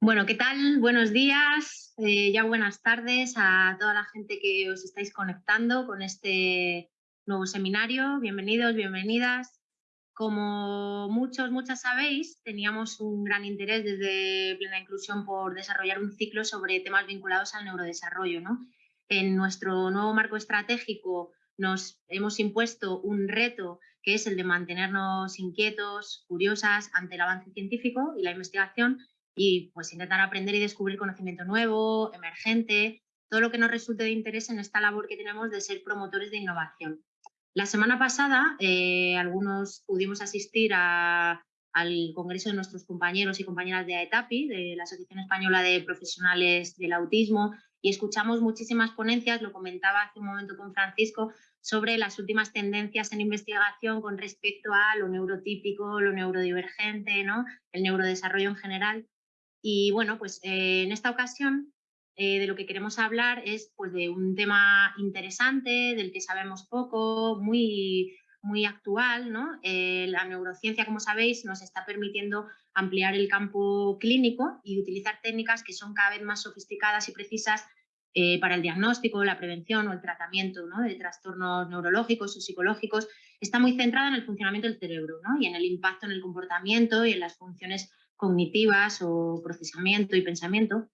Bueno, ¿qué tal? Buenos días, eh, ya buenas tardes a toda la gente que os estáis conectando con este nuevo seminario. Bienvenidos, bienvenidas. Como muchos, muchas sabéis, teníamos un gran interés desde Plena Inclusión por desarrollar un ciclo sobre temas vinculados al neurodesarrollo. ¿no? En nuestro nuevo marco estratégico nos hemos impuesto un reto que es el de mantenernos inquietos, curiosas ante el avance científico y la investigación y pues intentar aprender y descubrir conocimiento nuevo, emergente, todo lo que nos resulte de interés en esta labor que tenemos de ser promotores de innovación. La semana pasada eh, algunos pudimos asistir al congreso de nuestros compañeros y compañeras de AETAPI, de la Asociación Española de Profesionales del Autismo, y escuchamos muchísimas ponencias, lo comentaba hace un momento con Francisco, sobre las últimas tendencias en investigación con respecto a lo neurotípico, lo neurodivergente, ¿no? el neurodesarrollo en general. Y bueno, pues eh, en esta ocasión eh, de lo que queremos hablar es pues, de un tema interesante, del que sabemos poco, muy, muy actual. ¿no? Eh, la neurociencia, como sabéis, nos está permitiendo ampliar el campo clínico y utilizar técnicas que son cada vez más sofisticadas y precisas para el diagnóstico, la prevención o el tratamiento ¿no? de trastornos neurológicos o psicológicos. Está muy centrada en el funcionamiento del cerebro ¿no? y en el impacto en el comportamiento y en las funciones cognitivas o procesamiento y pensamiento.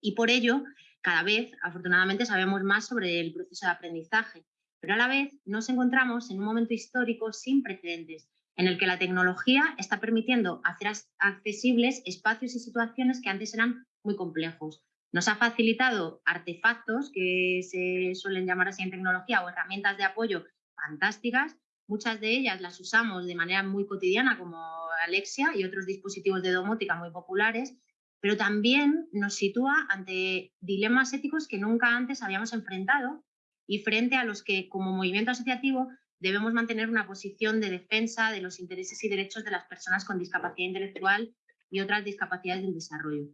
Y por ello, cada vez, afortunadamente, sabemos más sobre el proceso de aprendizaje. Pero a la vez nos encontramos en un momento histórico sin precedentes, en el que la tecnología está permitiendo hacer accesibles espacios y situaciones que antes eran muy complejos. Nos ha facilitado artefactos, que se suelen llamar así en tecnología, o herramientas de apoyo fantásticas. Muchas de ellas las usamos de manera muy cotidiana, como Alexia y otros dispositivos de domótica muy populares, pero también nos sitúa ante dilemas éticos que nunca antes habíamos enfrentado y frente a los que como movimiento asociativo debemos mantener una posición de defensa de los intereses y derechos de las personas con discapacidad intelectual y otras discapacidades del desarrollo.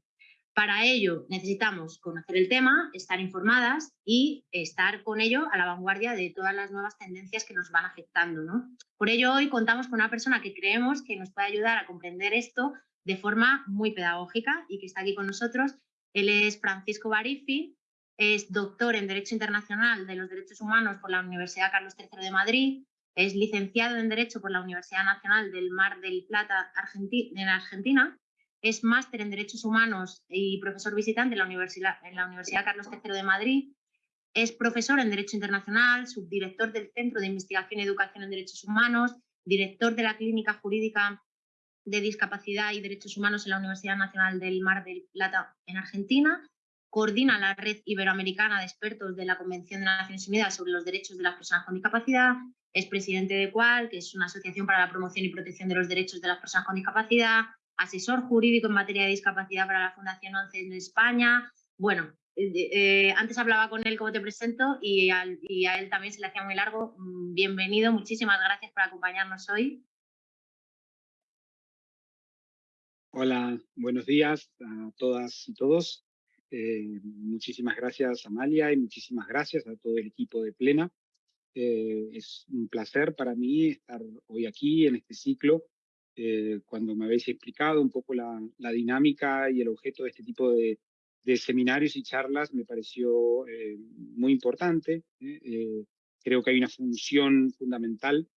Para ello necesitamos conocer el tema, estar informadas y estar con ello a la vanguardia de todas las nuevas tendencias que nos van afectando. ¿no? Por ello hoy contamos con una persona que creemos que nos puede ayudar a comprender esto de forma muy pedagógica y que está aquí con nosotros. Él es Francisco Barifi, es doctor en Derecho Internacional de los Derechos Humanos por la Universidad Carlos III de Madrid, es licenciado en Derecho por la Universidad Nacional del Mar del Plata en Argentina es máster en Derechos Humanos y profesor visitante en la, Universidad, en la Universidad Carlos III de Madrid. Es profesor en Derecho Internacional, subdirector del Centro de Investigación y Educación en Derechos Humanos, director de la Clínica Jurídica de Discapacidad y Derechos Humanos en la Universidad Nacional del Mar del Plata en Argentina, coordina la Red Iberoamericana de Expertos de la Convención de Naciones Unidas sobre los Derechos de las Personas con Discapacidad, es presidente de CUAL, que es una asociación para la promoción y protección de los derechos de las personas con discapacidad, asesor jurídico en materia de discapacidad para la Fundación 11 en España. Bueno, eh, eh, antes hablaba con él, como te presento, y, a él también se le hacía muy largo. Mm, bienvenido, muchísimas gracias por acompañarnos hoy. Hola, buenos días a todas y todos. Eh, muchísimas gracias Amalia y muchísimas gracias a todo el equipo de Plena. es un placer para mí estar hoy aquí en este ciclo eh, cuando me habéis explicado un poco la, dinámica y el objeto de este tipo de, seminarios y charlas, me pareció eh, muy importante. ¿eh? creo que hay una función fundamental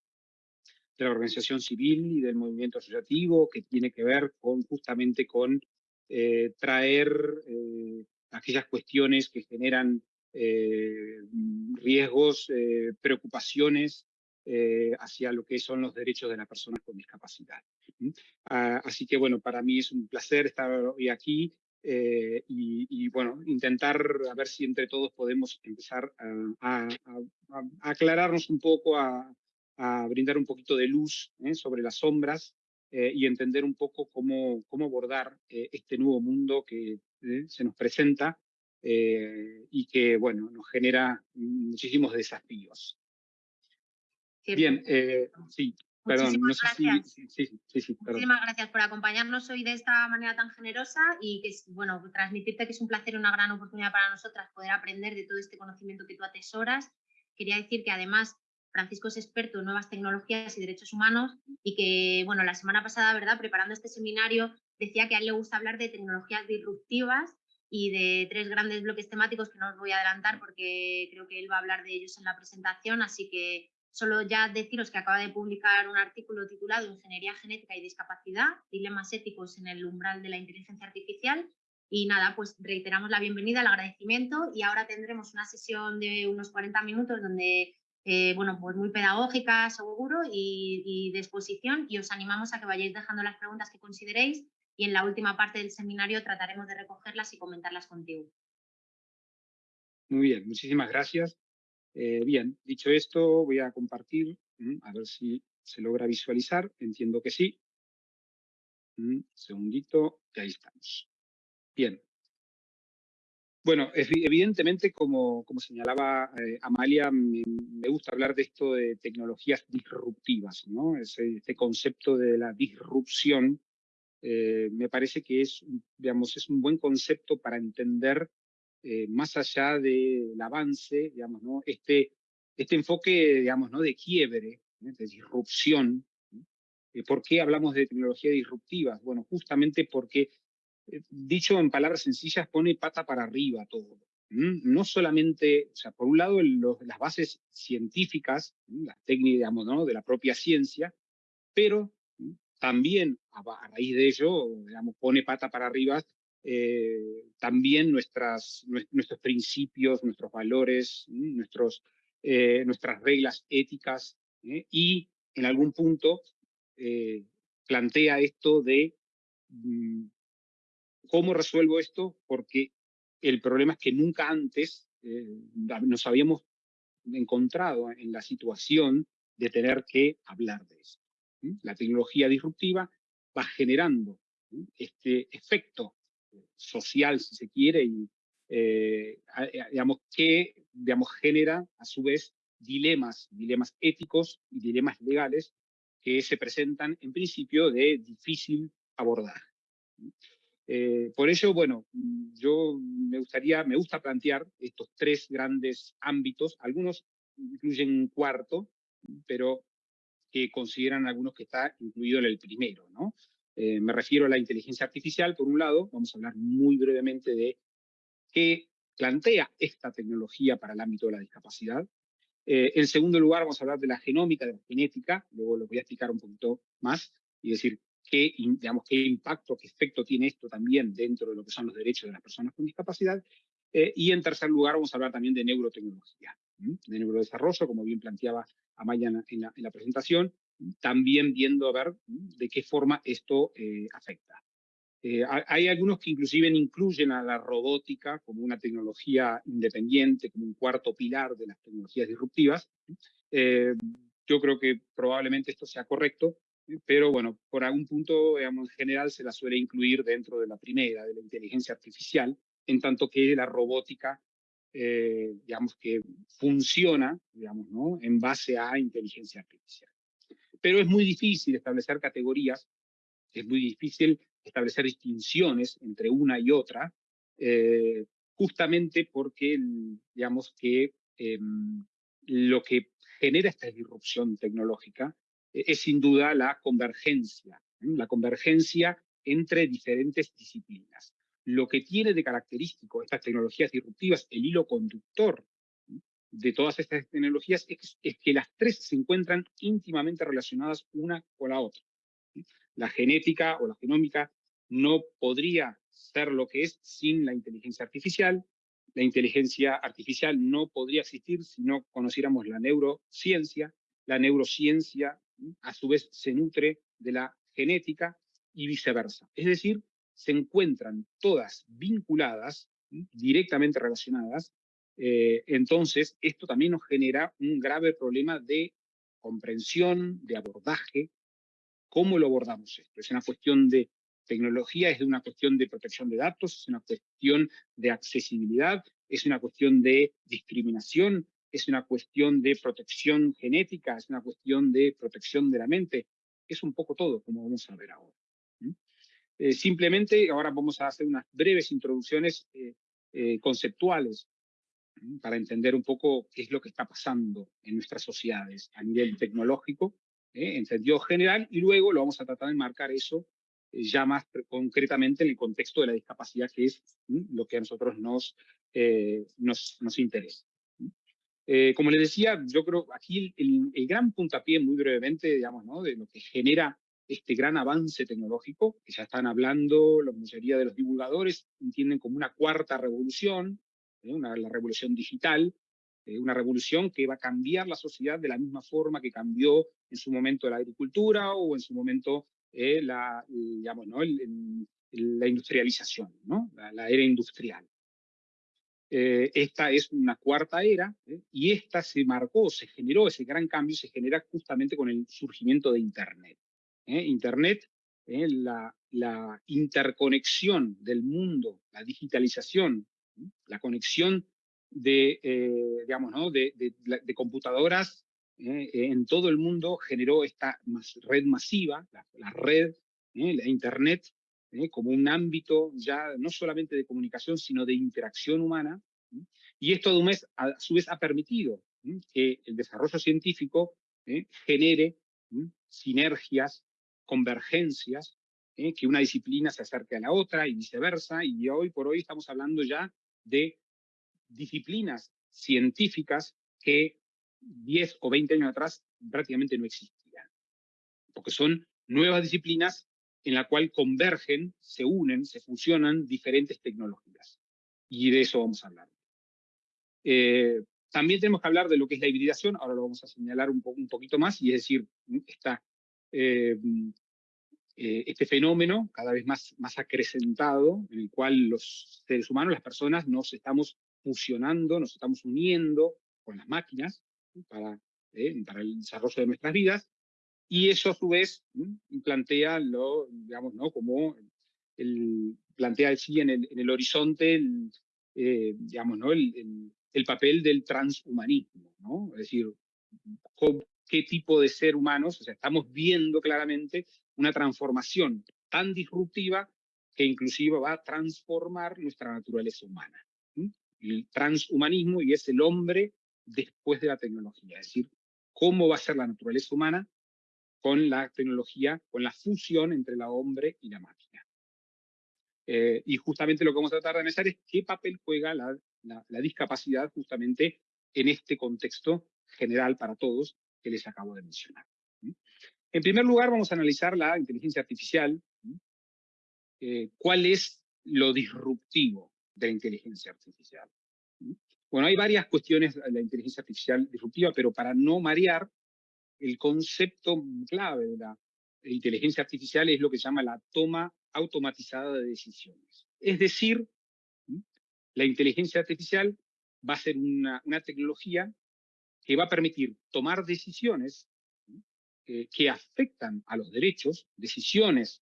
de la organización civil y del movimiento asociativo que tiene que ver con justamente con traer aquellas cuestiones que generan riesgos, preocupaciones eh, hacia lo que son los derechos de las personas con discapacidad. Ah, así que bueno, para mí es un placer estar hoy aquí eh, y, bueno, intentar a ver si entre todos podemos empezar a, aclararnos un poco, a, brindar un poquito de luz ¿eh? sobre las sombras y entender un poco cómo, cómo abordar este nuevo mundo que se nos presenta y que, bueno, nos genera muchísimos desafíos. Bien, eh, sí, perdón, no sé si, sí, sí, sí, Muchísimas gracias por acompañarnos hoy de esta manera tan generosa y que, bueno, transmitirte que es un placer una gran oportunidad para nosotras poder aprender de todo este conocimiento que tú atesoras. Quería decir que además Francisco es experto en nuevas tecnologías y derechos humanos y que, bueno, la semana pasada, ¿verdad?, preparando este seminario, decía que a él le gusta hablar de tecnologías disruptivas y de tres grandes bloques temáticos que no os voy a adelantar porque creo que él va a hablar de ellos en la presentación, así que solo ya deciros que acaba de publicar un artículo titulado Ingeniería genética y discapacidad, dilemas éticos en el umbral de la inteligencia artificial y nada, pues reiteramos la bienvenida, el agradecimiento y ahora tendremos una sesión de unos 40 minutos donde, eh, bueno, pues muy pedagógica, seguro, y, y de exposición y os animamos a que vayáis dejando las preguntas que consideréis y en la última parte del seminario trataremos de recogerlas y comentarlas contigo. Muy bien, muchísimas gracias. Eh, bien, dicho esto, voy a compartir, a ver si se logra visualizar, entiendo que sí. Un segundito, y ahí estamos. Bien. Bueno, evidentemente, como, como señalaba eh, Amalia, me, gusta hablar de esto de tecnologías disruptivas, ¿no? Ese, este concepto de la disrupción eh, me parece que es, digamos, es un buen concepto para entender eh, más allá del avance, digamos, ¿no? este, este enfoque digamos, ¿no? de quiebre, ¿eh? de disrupción. ¿Por qué hablamos de tecnología disruptiva? Bueno, justamente porque, dicho en palabras sencillas, pone pata para arriba todo. No solamente, o sea, por un lado, las bases científicas, las técnicas, digamos, ¿no? de la propia ciencia, pero también a, raíz de ello, digamos, pone pata para arriba eh, también nuestras, nuestros principios, nuestros valores, nuestros, eh, nuestras reglas éticas ¿eh? y en algún punto plantea esto de mm, cómo resuelvo esto porque el problema es que nunca antes nos habíamos encontrado en la situación de tener que hablar de eso. La tecnología disruptiva va generando este efecto social, si se quiere, y eh, digamos, que digamos, genera a su vez dilemas, dilemas éticos y dilemas legales que se presentan en principio de difícil abordaje. Eh, por ello, bueno, yo me gustaría, me gusta plantear estos tres grandes ámbitos, algunos incluyen un cuarto, pero que consideran algunos que está incluido en el primero. ¿no? Eh, me refiero a la inteligencia artificial, por un lado, vamos a hablar muy brevemente de qué plantea esta tecnología para el ámbito de la discapacidad. Eh, en segundo lugar, vamos a hablar de la genómica, de la genética, luego lo voy a explicar un poquito más, y decir qué, impacto, qué efecto tiene esto también dentro de lo que son los derechos de las personas con discapacidad. Eh, y en tercer lugar, vamos a hablar también de neurotecnología, de neurodesarrollo, como bien planteaba Amaya en en la presentación, también viendo a ver de qué forma esto eh, afecta. Eh, hay algunos que inclusive incluyen a la robótica como una tecnología independiente, como un cuarto pilar de las tecnologías disruptivas. Eh, yo creo que probablemente esto sea correcto, pero bueno, por algún punto, digamos, en general se la suele incluir dentro de la primera, de la inteligencia artificial, en tanto que la robótica eh, digamos, que funciona, digamos, ¿no? en base a inteligencia artificial. Pero es muy difícil establecer categorías, es muy difícil establecer distinciones entre una y otra, eh, justamente porque, digamos, que em, lo que genera esta disrupción tecnológica eh, es sin duda la convergencia, la convergencia entre diferentes disciplinas. Lo que tiene de característico estas tecnologías disruptivas, el hilo conductor de todas estas tecnologías, es, que las tres se encuentran íntimamente relacionadas una con la otra. La genética o la genómica no podría ser lo que es sin la inteligencia artificial. La inteligencia artificial no podría existir si no conociéramos la neurociencia. La neurociencia, a su vez, se nutre de la genética y viceversa. Es decir, se encuentran todas vinculadas, directamente relacionadas, eh, entonces esto también nos genera un grave problema de comprensión, de abordaje. ¿Cómo lo abordamos esto? Es una cuestión de tecnología, es una cuestión de protección de datos, es una cuestión de accesibilidad, es una cuestión de discriminación, es una cuestión de protección genética, es una cuestión de protección de la mente. Es un poco todo, como vamos a ver ahora. Eh, simplemente ahora vamos a hacer unas breves introducciones eh, eh, conceptuales. Para entender un poco qué es lo que está pasando en nuestras sociedades a nivel tecnológico, en sentido general, y luego lo vamos a tratar de marcar eso ya más concretamente en el contexto de la discapacidad, que es lo que a nosotros nos, nos, nos interesa. Eh, como les decía, yo creo aquí el, el, gran puntapié, muy brevemente, digamos, ¿no? de lo que genera este gran avance tecnológico, que ya están hablando, la mayoría de los divulgadores entienden como una cuarta revolución, ¿eh? una, la revolución digital, eh, una revolución que va a cambiar la sociedad de la misma forma que cambió en su momento la agricultura o en su momento la, digamos, ¿no? la industrialización, ¿no? la era industrial. Eh, esta es una cuarta era, ¿eh? y esta se marcó, se generó, ese gran cambio se genera justamente con el surgimiento de Internet. ¿eh? Internet, la, la, interconexión del mundo, la digitalización, la conexión de, digamos, ¿no? de, computadoras en todo el mundo generó esta red masiva, la, red, la Internet, ¿eh? como un ámbito ya no solamente de comunicación, sino de interacción humana. Y esto a, su vez ha permitido que el desarrollo científico ¿eh? genere sinergias, convergencias, ¿eh? que una disciplina se acerque a la otra y viceversa, y hoy por hoy estamos hablando ya de disciplinas científicas que 10 o 20 años atrás prácticamente no existían, porque son nuevas disciplinas en la cual convergen, se unen, se fusionan diferentes tecnologías. Y de eso vamos a hablar. Eh, también tenemos que hablar de lo que es la hibridación, ahora lo vamos a señalar un, un poquito más, y es decir, está eh, eh, este fenómeno cada vez más, más acrecentado, en el cual los seres humanos, las personas, nos estamos fusionando, nos estamos uniendo con las máquinas para, para el desarrollo de nuestras vidas, y eso a su vez plantea lo, digamos, ¿no? como el, plantea sí en el, en el horizonte el, eh, digamos, ¿no? El, el, papel del transhumanismo, ¿no? Es decir, qué tipo de ser humanos, o sea, estamos viendo claramente una transformación tan disruptiva que inclusive va a transformar nuestra naturaleza humana. El transhumanismo y es el hombre después de la tecnología, es decir, cómo va a ser la naturaleza humana con la tecnología, con la fusión entre la hombre y la máquina. Eh, y justamente lo que vamos a tratar de analizar es qué papel juega la, la, discapacidad justamente en este contexto general para todos que les acabo de mencionar. En primer lugar, vamos a analizar la inteligencia artificial. Eh, ¿Cuál es lo disruptivo de la inteligencia artificial? Bueno, hay varias cuestiones de la inteligencia artificial disruptiva, pero para no marear, el concepto clave de la inteligencia artificial es lo que se llama la toma automatizada de decisiones. Es decir, la inteligencia artificial va a ser una, tecnología que va a permitir tomar decisiones eh, que afectan a los derechos, decisiones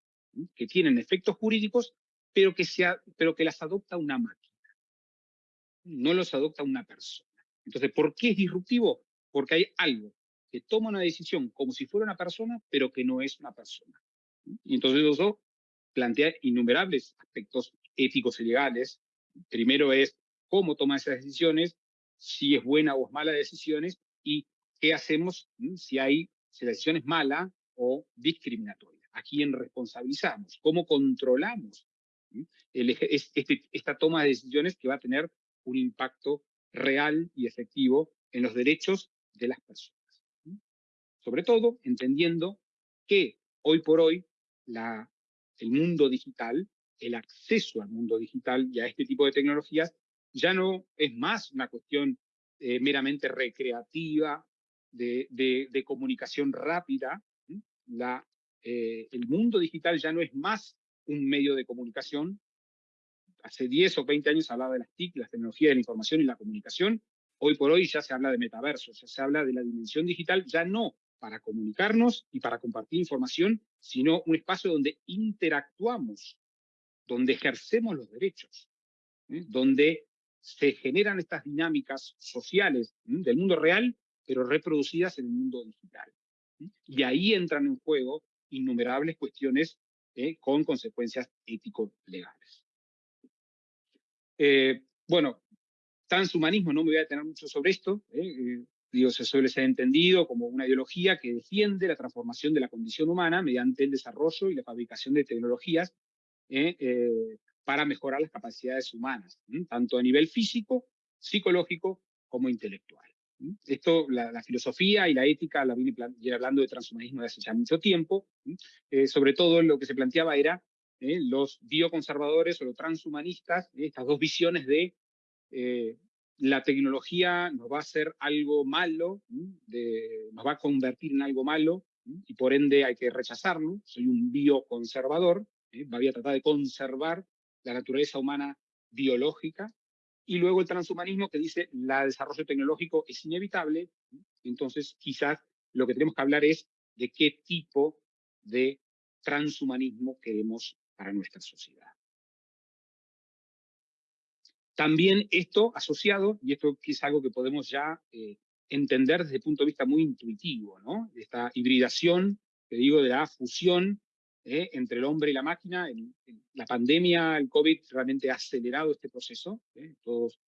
que tienen efectos jurídicos, pero que, sea, pero que las adopta una máquina, no los adopta una persona. Entonces, ¿por qué es disruptivo? Porque hay algo que toma una decisión como si fuera una persona, pero que no es una persona. Y entonces eso plantea innumerables aspectos éticos y legales. Primero es cómo toma esas decisiones, si es buena o es mala decisiones, y qué hacemos si hay si la decisión es mala o discriminatoria. ¿A quién responsabilizamos? ¿Cómo controlamos este, esta toma de decisiones que va a tener un impacto real y efectivo en los derechos de las personas? Sobre todo entendiendo que hoy por hoy la, el mundo digital, el acceso al mundo digital y a este tipo de tecnologías ya no es más una cuestión eh, meramente recreativa, de, de, comunicación rápida. Eh, el mundo digital ya no es más un medio de comunicación. Hace 10 o 20 años hablaba de las TIC, las tecnologías de la información y la comunicación. Hoy por hoy ya se habla de metaversos, ya se habla de la dimensión digital, ya no para comunicarnos y para compartir información, sino un espacio donde interactuamos, donde ejercemos los derechos, donde se generan estas dinámicas sociales del mundo real, pero reproducidas en el mundo digital. Y ahí entran en juego innumerables cuestiones ¿eh? con consecuencias ético-legales. Eh, bueno, transhumanismo, no me voy a detener mucho sobre esto, digo, se suele ser entendido como una ideología que defiende la transformación de la condición humana mediante el desarrollo y la fabricación de tecnologías para mejorar las capacidades humanas, tanto a nivel físico, psicológico como intelectual. Esto, la, filosofía y la ética la viene, hablando de transhumanismo desde hace ya mucho tiempo. Eh, sobre todo lo que se planteaba era eh, los bioconservadores o los transhumanistas, eh, estas dos visiones de la tecnología nos va a hacer algo malo, nos va a convertir en algo malo, y por ende hay que rechazarlo. Soy un bioconservador, voy a tratar de conservar la naturaleza humana biológica, y luego el transhumanismo que dice el desarrollo tecnológico es inevitable, entonces quizás lo que tenemos que hablar es de qué tipo de transhumanismo queremos para nuestra sociedad. También esto asociado, y esto es algo que podemos ya eh, entender desde el punto de vista muy intuitivo, ¿no? Esta hibridación, que digo, de la fusión ¿eh? entre el hombre y la máquina. la pandemia, el COVID, realmente ha acelerado este proceso. ¿eh? Todos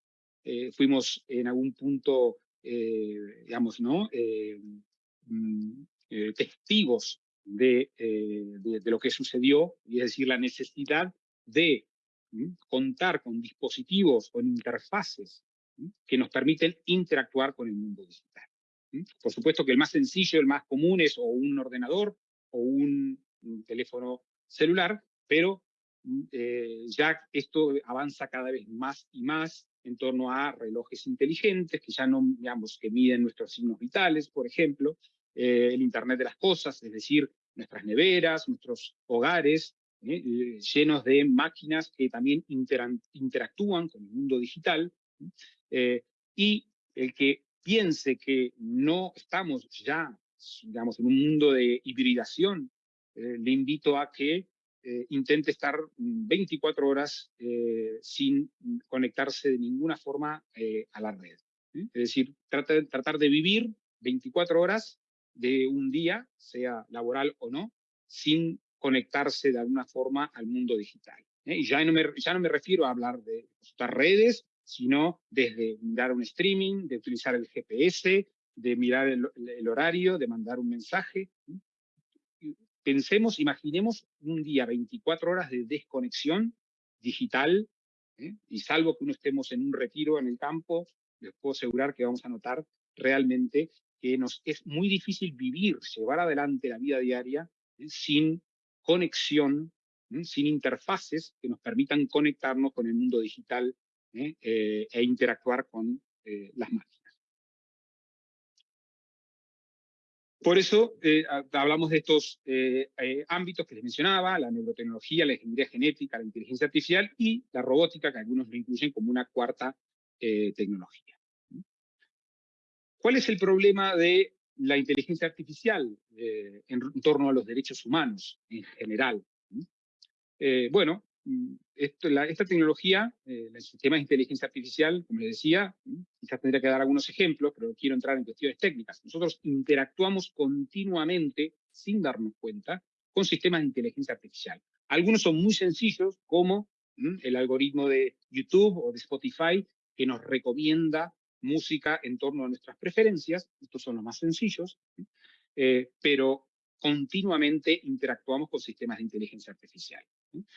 eh, fuimos en algún punto, digamos, ¿no? Mm, testigos de, de, lo que sucedió, y es decir, la necesidad de contar con dispositivos, con interfaces que nos permiten interactuar con el mundo digital. Por supuesto que el más sencillo, el más común es o un ordenador o un teléfono celular, pero mm, eh, ya esto avanza cada vez más y más en torno a relojes inteligentes que ya no, digamos, que miden nuestros signos vitales, por ejemplo, eh, el Internet de las cosas, es decir, nuestras neveras, nuestros hogares, eh, llenos de máquinas que también interactúan con el mundo digital, y el que piense que no estamos ya, digamos, en un mundo de hibridación eh, le invito a que eh, intente estar 24 horas eh, sin conectarse de ninguna forma a la red. Es decir, trata, tratar de vivir 24 horas de un día, sea laboral o no, sin conectarse de alguna forma al mundo digital. Y ya no, me, ya no me refiero a hablar de estas redes, sino desde mirar un streaming, de utilizar el GPS, de mirar el horario, de mandar un mensaje pensemos, imaginemos un día 24 horas de desconexión digital, ¿eh? y salvo que uno estemos en un retiro en el campo, les puedo asegurar que vamos a notar realmente que nos es muy difícil vivir, llevar adelante la vida diaria ¿eh? sin conexión, ¿eh? sin interfaces que nos permitan conectarnos con el mundo digital e interactuar con las máquinas. Por eso eh, hablamos de estos eh, eh, ámbitos que les mencionaba, la neurotecnología, la ingeniería genética, la inteligencia artificial y la robótica, que algunos lo incluyen como una cuarta tecnología. ¿Cuál es el problema de la inteligencia artificial en, torno a los derechos humanos en general? bueno, Mm, esta tecnología, eh, el sistema de inteligencia artificial, como les decía, mm, quizás tendría que dar algunos ejemplos, pero quiero entrar en cuestiones técnicas. Nosotros interactuamos continuamente, sin darnos cuenta, con sistemas de inteligencia artificial. Algunos son muy sencillos, como mm, el algoritmo de YouTube o de Spotify, que nos recomienda música en torno a nuestras preferencias. Estos son los más sencillos. Eh, pero continuamente interactuamos con sistemas de inteligencia artificial.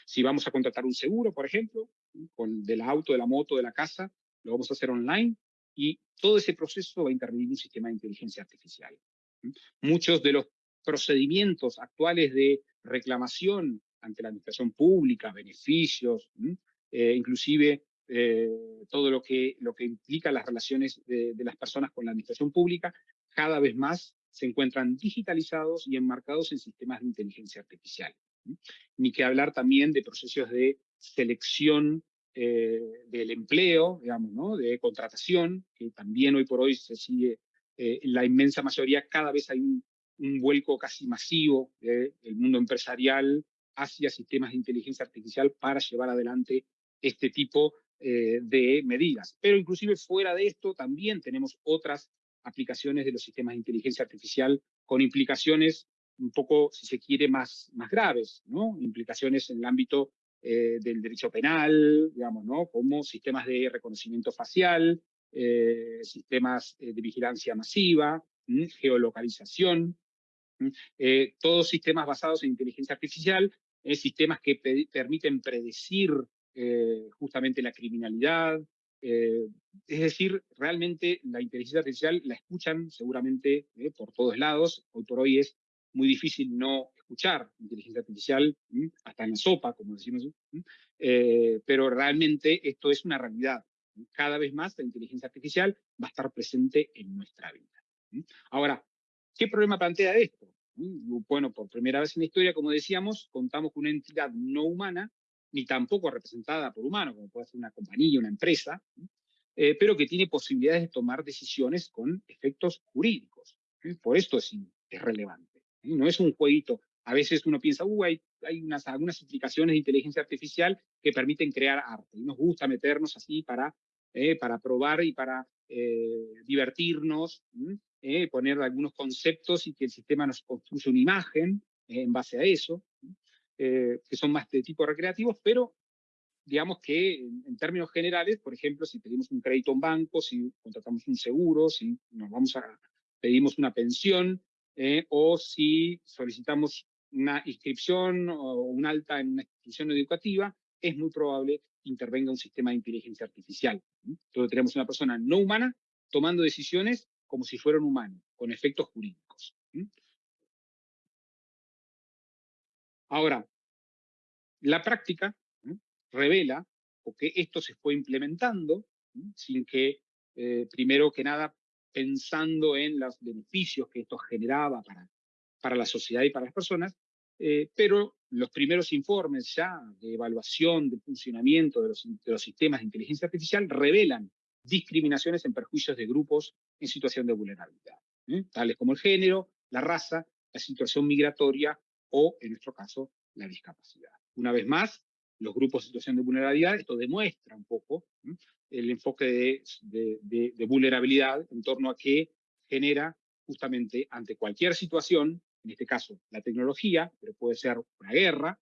Si vamos a contratar un seguro, por ejemplo, con del auto, de la moto, de la casa, lo vamos a hacer online y todo ese proceso va a intervenir un sistema de inteligencia artificial. Muchos de los procedimientos actuales de reclamación ante la administración pública, beneficios, eh, inclusive eh, todo lo que, lo que implica las relaciones de, de, las personas con la administración pública, cada vez más se encuentran digitalizados y enmarcados en sistemas de inteligencia artificial. Ni que hablar también de procesos de selección eh, del empleo, digamos, ¿no? de contratación, que también hoy por hoy se sigue, eh, en la inmensa mayoría, cada vez hay un, vuelco casi masivo del mundo empresarial hacia sistemas de inteligencia artificial para llevar adelante este tipo eh, de medidas. Pero inclusive fuera de esto también tenemos otras aplicaciones de los sistemas de inteligencia artificial con implicaciones un poco, si se quiere, más, más graves, ¿no? Implicaciones en el ámbito del derecho penal, digamos, ¿no? como sistemas de reconocimiento facial, sistemas de vigilancia masiva, geolocalización, todos sistemas basados en inteligencia artificial, sistemas que permiten predecir justamente la criminalidad, eh, es decir, realmente la inteligencia artificial la escuchan seguramente eh, por todos lados. Hoy por hoy es muy difícil no escuchar inteligencia artificial, hasta en la sopa, como decimos, eh, pero realmente esto es una realidad. Cada vez más la inteligencia artificial va a estar presente en nuestra vida. Ahora, ¿qué problema plantea esto? Bueno, por primera vez en la historia, como decíamos, contamos con una entidad no humana ni tampoco representada por humanos, como puede ser una compañía, una empresa, eh, pero que tiene posibilidades de tomar decisiones con efectos jurídicos. Por esto es, es relevante. No es un jueguito. A veces uno piensa, uh, hay, hay unas, algunas aplicaciones de inteligencia artificial que permiten crear arte. Y nos gusta meternos así para, eh, para probar y para eh, divertirnos, poner algunos conceptos y que el sistema nos construya una imagen en base a eso. Eh, que son más de tipo recreativos, pero digamos que en, términos generales, por ejemplo, si pedimos un crédito a un banco, si contratamos un seguro, si nos vamos a pedimos una pensión, eh, o si solicitamos una inscripción o un alta en una institución educativa, es muy probable que intervenga un sistema de inteligencia artificial. Entonces tenemos una persona no humana tomando decisiones como si fuera un con efectos jurídicos. Ahora, la práctica revela que esto se fue implementando sin que, eh, primero que nada, pensando en los beneficios que esto generaba para, para la sociedad y para las personas, eh, pero los primeros informes ya de evaluación del funcionamiento de los, de los sistemas de inteligencia artificial revelan discriminaciones en perjuicios de grupos en situación de vulnerabilidad, tales como el género, la raza, la situación migratoria o, en nuestro caso, la discapacidad. Una vez más, los grupos en situación de vulnerabilidad, esto demuestra un poco el enfoque de, vulnerabilidad en torno a que genera justamente ante cualquier situación, en este caso la tecnología, pero puede ser una guerra,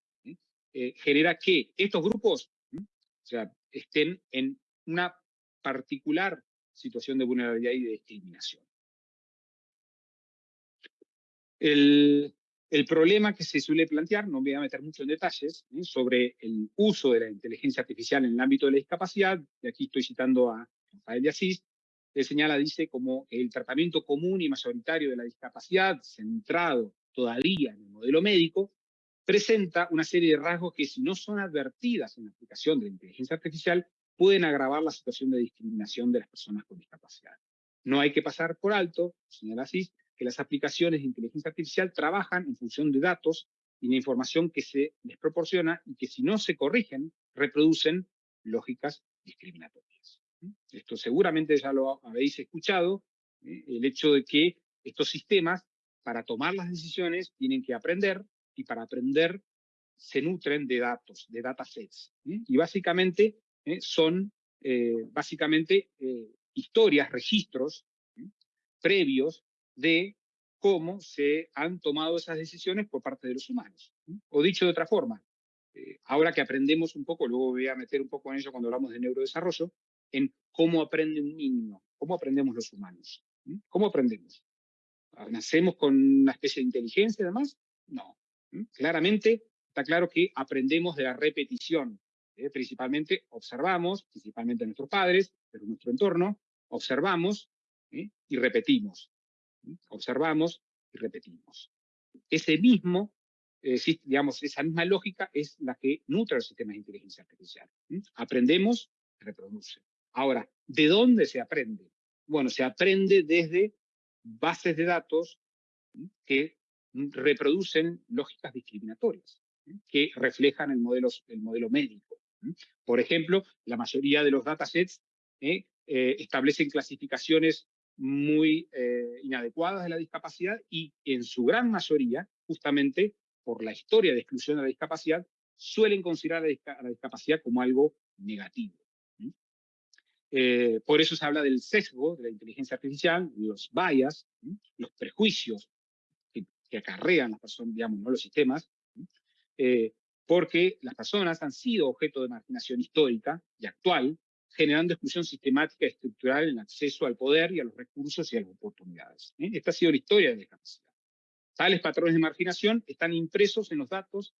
eh, genera que estos grupos estén en una particular situación de vulnerabilidad y de discriminación. El, el problema que se suele plantear, no me voy a meter mucho en detalles, ¿eh? sobre el uso de la inteligencia artificial en el ámbito de la discapacidad, y aquí estoy citando a Rafael de Asís, él señala, dice, como el tratamiento común y mayoritario de la discapacidad, centrado todavía en el modelo médico, presenta una serie de rasgos que si no son advertidas en la aplicación de la inteligencia artificial, pueden agravar la situación de discriminación de las personas con discapacidad. No hay que pasar por alto, señala Asís, que las aplicaciones de inteligencia artificial trabajan en función de datos y de información que se les proporciona y que si no se corrigen, reproducen lógicas discriminatorias. Esto seguramente ya lo habéis escuchado, ¿eh? el hecho de que estos sistemas, para tomar las decisiones, tienen que aprender, y para aprender se nutren de datos, de datasets. ¿eh? Y básicamente ¿eh? son básicamente historias, registros previos de cómo se han tomado esas decisiones por parte de los humanos. O dicho de otra forma, eh, ahora que aprendemos un poco, luego voy a meter un poco en ello cuando hablamos de neurodesarrollo, en cómo aprende un niño, cómo aprendemos los humanos. ¿Cómo aprendemos? ¿Nacemos con una especie de inteligencia además? No. Claramente está claro que aprendemos de la repetición. ¿eh? Principalmente observamos, principalmente nuestros padres, pero nuestro entorno, observamos ¿eh? y repetimos observamos y repetimos. Ese mismo, eh, digamos, esa misma lógica es la que nutre los sistemas de inteligencia artificial. Aprendemos, reproduce. Ahora, ¿de dónde se aprende? Bueno, se aprende desde bases de datos que reproducen lógicas discriminatorias, que reflejan el modelo, el modelo médico. Por ejemplo, la mayoría de los datasets eh, eh, establecen clasificaciones muy eh, inadecuadas de la discapacidad y en su gran mayoría, justamente por la historia de exclusión de la discapacidad, suelen considerar a la, discapacidad como algo negativo. Eh, por eso se habla del sesgo de la inteligencia artificial, los bias, los prejuicios que, acarrean las personas, digamos, ¿no? los sistemas, eh, porque las personas han sido objeto de marginación histórica y actual, generando exclusión sistemática y estructural en acceso al poder y a los recursos y a las oportunidades. ¿eh? Esta ha sido la historia de la discapacidad. Tales patrones de marginación están impresos en los datos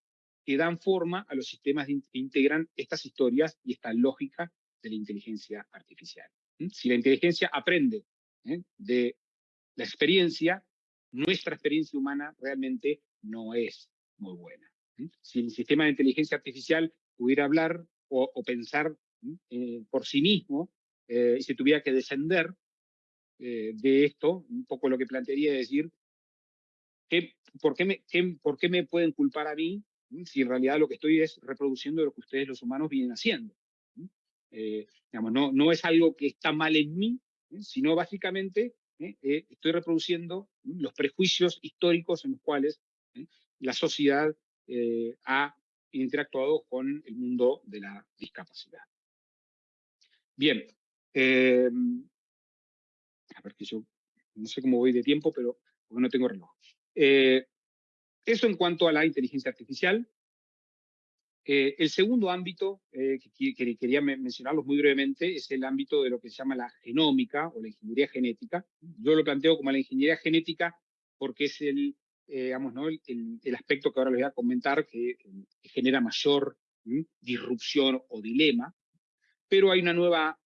que dan forma a los sistemas que integran estas historias y esta lógica de la inteligencia artificial. Si la inteligencia aprende ¿eh? de la experiencia, nuestra experiencia humana realmente no es muy buena. Si el sistema de inteligencia artificial pudiera hablar o, pensar eh, por sí mismo eh, y se tuviera que descender de esto, un poco lo que plantearía es decir, por, qué me, ¿por qué me pueden culpar a mí si en realidad lo que estoy es reproduciendo lo que ustedes los humanos vienen haciendo? Eh, no, no es algo que está mal en mí, ¿eh? sino básicamente ¿eh? estoy reproduciendo los prejuicios históricos en los cuales la sociedad ha interactuado con el mundo de la discapacidad. Bien, a ver que yo no sé cómo voy de tiempo, pero no tengo reloj. eso en cuanto a la inteligencia artificial. Eh, el segundo ámbito eh, que, quería mencionarlos muy brevemente es el ámbito de lo que se llama la genómica o la ingeniería genética. Yo lo planteo como la ingeniería genética porque es el, eh, digamos, ¿no? el, aspecto que ahora les voy a comentar que, genera mayor disrupción o dilema, pero hay una nueva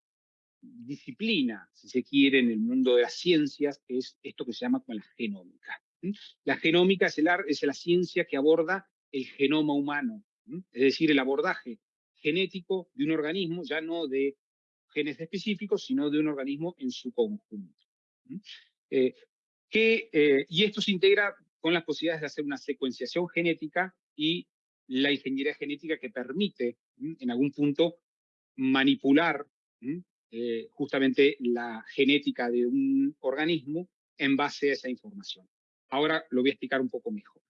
disciplina, si se quiere, en el mundo de las ciencias, que es esto que se llama la genómica. La genómica es, el, es la ciencia que aborda el genoma humano, es decir, el abordaje genético de un organismo, ya no de genes específicos, sino de un organismo en su conjunto. Eh, eh, y esto se integra con las posibilidades de hacer una secuenciación genética y la ingeniería genética que permite, en algún punto, manipular eh, justamente la genética de un organismo en base a esa información. Ahora lo voy a explicar un poco mejor.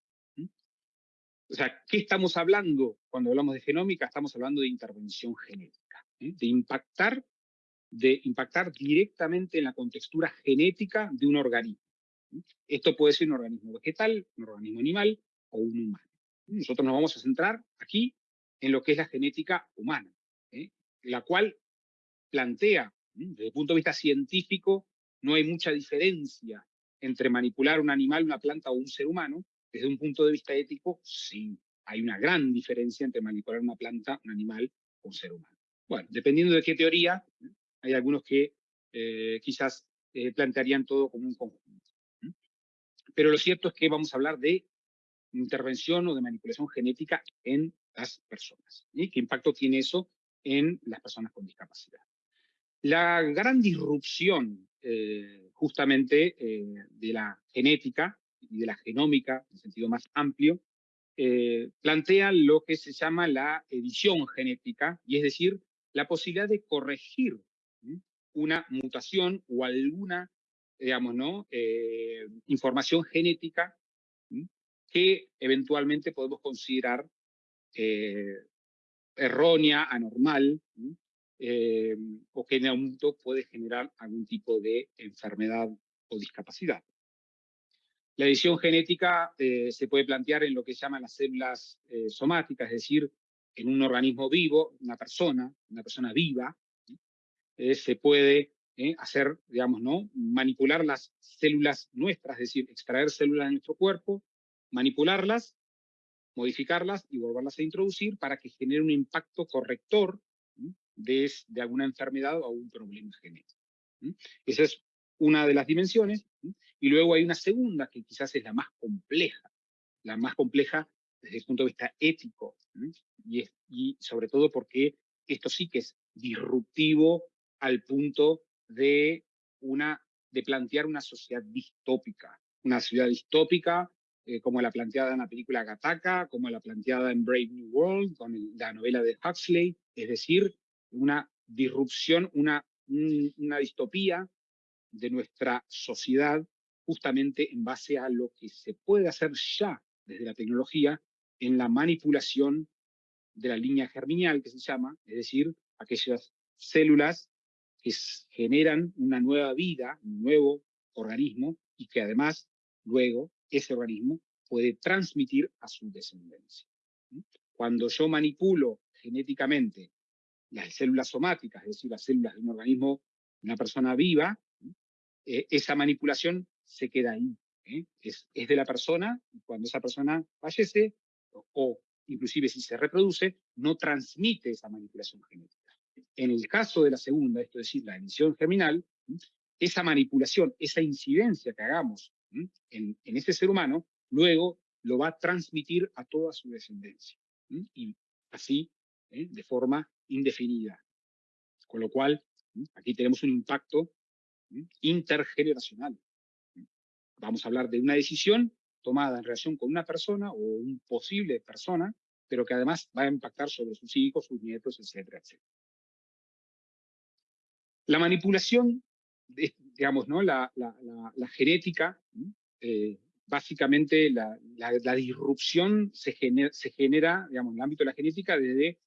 O sea, ¿qué estamos hablando cuando hablamos de genómica? Estamos hablando de intervención genética, de, impactar, de impactar directamente en la contextura genética de un organismo. Esto puede ser un organismo vegetal, un organismo animal o un humano. Nosotros nos vamos a centrar aquí en lo que es la genética humana. La cual plantea, desde el punto de vista científico, no hay mucha diferencia entre manipular un animal, una planta o un ser humano, desde un punto de vista ético, sí, hay una gran diferencia entre manipular una planta, un animal o un ser humano. Bueno, dependiendo de qué teoría, hay algunos que eh, quizás eh, plantearían todo como un conjunto. Pero lo cierto es que vamos a hablar de intervención o de manipulación genética en las personas. ¿Y ¿Qué impacto tiene eso en las personas con discapacidad? La gran disrupción eh, justamente de la genética y de la genómica, en sentido más amplio, eh, plantean lo que se llama la edición genética, y es decir, la posibilidad de corregir una mutación o alguna, digamos, ¿no? Eh, información genética que eventualmente podemos considerar eh, errónea, anormal, o que en momento puede generar algún tipo de enfermedad o discapacidad. La edición genética eh, se puede plantear en lo que se llaman las células eh, somáticas, es decir, en un organismo vivo, una persona, una persona viva, eh, se puede hacer, digamos, ¿no? manipular las células nuestras, es decir, extraer células de nuestro cuerpo, manipularlas, modificarlas y volverlas a introducir para que genere un impacto corrector de, alguna enfermedad o algún problema genético. Esa es una de las dimensiones, y luego hay una segunda que quizás es la más compleja, la más compleja desde el punto de vista ético, y, y sobre todo porque esto sí que es disruptivo al punto de, una, de plantear una sociedad distópica, una sociedad distópica eh, como la planteada en la película Gattaca, como la planteada en Brave New World, con la novela de Huxley, es decir, una disrupción, una, una distopía de nuestra sociedad justamente en base a lo que se puede hacer ya desde la tecnología en la manipulación de la línea germinal, que se llama, es decir, aquellas células que generan una nueva vida, un nuevo organismo, y que además luego ese organismo puede transmitir a su descendencia. cuando yo manipulo genéticamente las células somáticas, es decir, las células de un organismo, una persona viva, eh, esa manipulación se queda ahí. ¿eh? Es, de la persona, y cuando esa persona fallece, o, o, inclusive si se reproduce, no transmite esa manipulación genética. En el caso de la segunda, es decir, la emisión germinal, esa manipulación, esa incidencia que hagamos en, ese ser humano, luego lo va a transmitir a toda su descendencia. Y así, ¿eh? de forma indefinida. Con lo cual, aquí tenemos un impacto intergeneracional. Vamos a hablar de una decisión tomada en relación con una persona o un posible persona, pero que además va a impactar sobre sus hijos, sus nietos, etcétera, etcétera. La manipulación, digamos, ¿no? la, la, genética, eh, básicamente la, disrupción se se genera, digamos, en el ámbito de la genética desde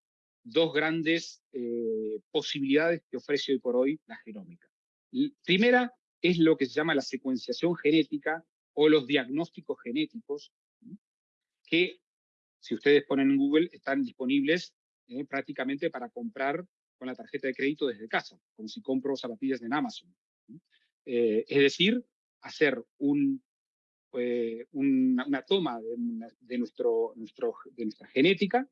dos grandes eh, posibilidades que ofrece hoy por hoy la genómica. primera es lo que se llama la secuenciación genética o los diagnósticos genéticos, que si ustedes ponen en Google están disponibles eh, prácticamente para comprar con la tarjeta de crédito desde casa, como si compro zapatillas en Amazon. Eh, es decir, hacer eh, una, toma de, nuestra genética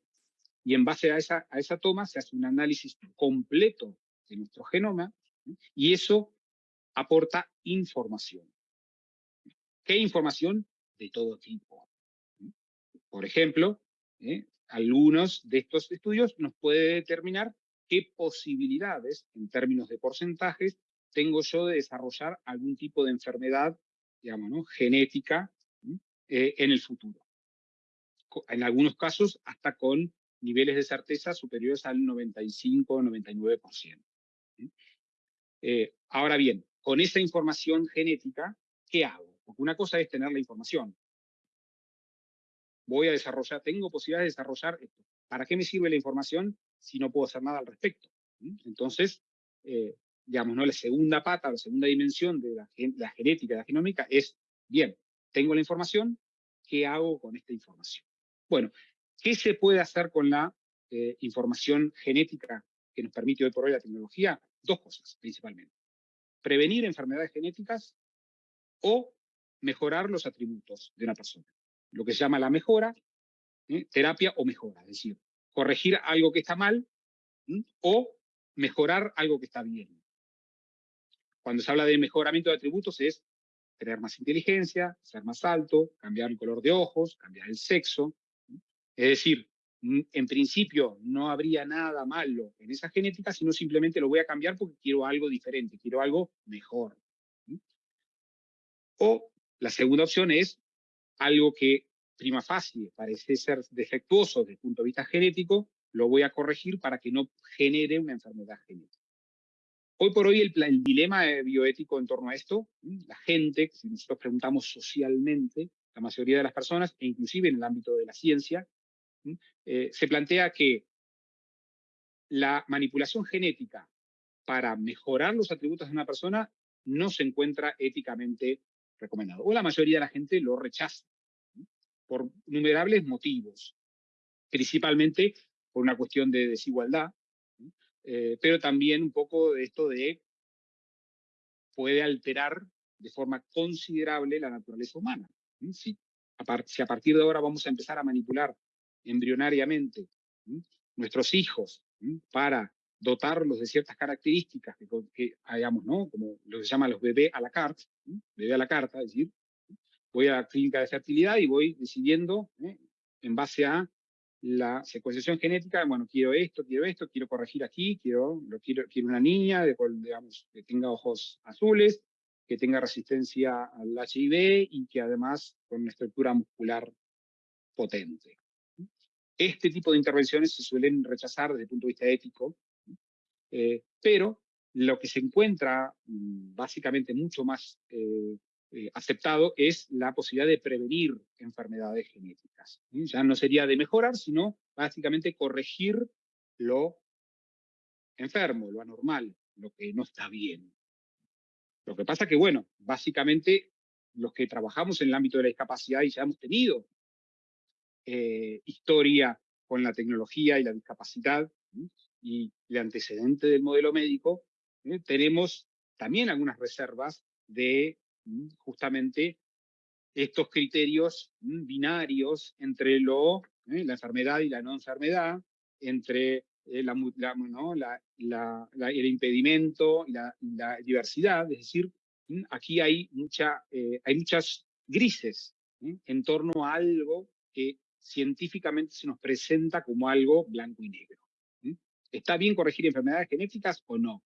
y en base a esa, a esa toma se hace un análisis completo de nuestro genoma y eso aporta información. ¿Qué información? De todo tipo. Por ejemplo, ¿eh? algunos de estos estudios nos puede determinar qué posibilidades, en términos de porcentajes, tengo yo de desarrollar algún tipo de enfermedad, digamos, ¿no? genética eh, en el futuro. En algunos casos, hasta con niveles de certeza superiores al 95-99%. Eh, ahora bien, con esa información genética, ¿qué hago? Porque una cosa es tener la información. Voy a desarrollar, tengo posibilidad de desarrollar esto. ¿Para qué me sirve la información si no puedo hacer nada al respecto? Entonces, eh, digamos, ¿no? la segunda pata, la segunda dimensión de la, la genética, de la genómica es, bien, tengo la información, ¿qué hago con esta información? Bueno, ¿qué se puede hacer con la eh, información genética que nos permite hoy por hoy la tecnología? Dos cosas, principalmente prevenir enfermedades genéticas o mejorar los atributos de una persona. Lo que se llama la mejora, ¿eh? terapia o mejora, es decir, corregir algo que está mal o mejorar algo que está bien. Cuando se habla de mejoramiento de atributos es tener más inteligencia, ser más alto, cambiar el color de ojos, cambiar el sexo. Es decir, en principio no habría nada malo en esa genética, sino simplemente lo voy a cambiar porque quiero algo diferente, quiero algo mejor. O la segunda opción es algo que prima facie parece ser defectuoso desde el punto de vista genético, lo voy a corregir para que no genere una enfermedad genética. Hoy por hoy el, dilema bioético en torno a esto, la gente, si nosotros preguntamos socialmente, la mayoría de las personas, e inclusive en el ámbito de la ciencia, eh, se plantea que la manipulación genética para mejorar los atributos de una persona no se encuentra éticamente recomendado. O la mayoría de la gente lo rechaza por innumerables motivos, principalmente por una cuestión de desigualdad, eh, pero también un poco de esto de puede alterar de forma considerable la naturaleza humana. Si si a partir de ahora vamos a empezar a manipular embrionariamente nuestros hijos para dotarlos de ciertas características que, que ¿no? Como lo que se llama los bebés a la carta, bebé a la carta, es decir, voy a la clínica de fertilidad y voy decidiendo, ¿eh? en base a la secuenciación genética, bueno, quiero esto, quiero esto, quiero corregir aquí, quiero, quiero, quiero una niña de, digamos, que tenga ojos azules, que tenga resistencia al HIV y que además con una estructura muscular potente. Este tipo de intervenciones se suelen rechazar desde el punto de vista ético, eh, pero lo que se encuentra mm, básicamente mucho más eh, eh, aceptado es la posibilidad de prevenir enfermedades genéticas. Ya no sería de mejorar, sino básicamente corregir lo enfermo, lo anormal, lo que no está bien. Lo que pasa que, bueno, básicamente los que trabajamos en el ámbito de la discapacidad y ya hemos tenido eh, historia con la tecnología y la discapacidad y el antecedente del modelo médico, tenemos también algunas reservas de justamente estos criterios binarios entre lo, la enfermedad y la no enfermedad, entre el impedimento y la, diversidad, es decir, aquí hay, mucha, eh, hay muchas grises en torno a algo que científicamente se nos presenta como algo blanco y negro. ¿Está bien corregir enfermedades genéticas o no?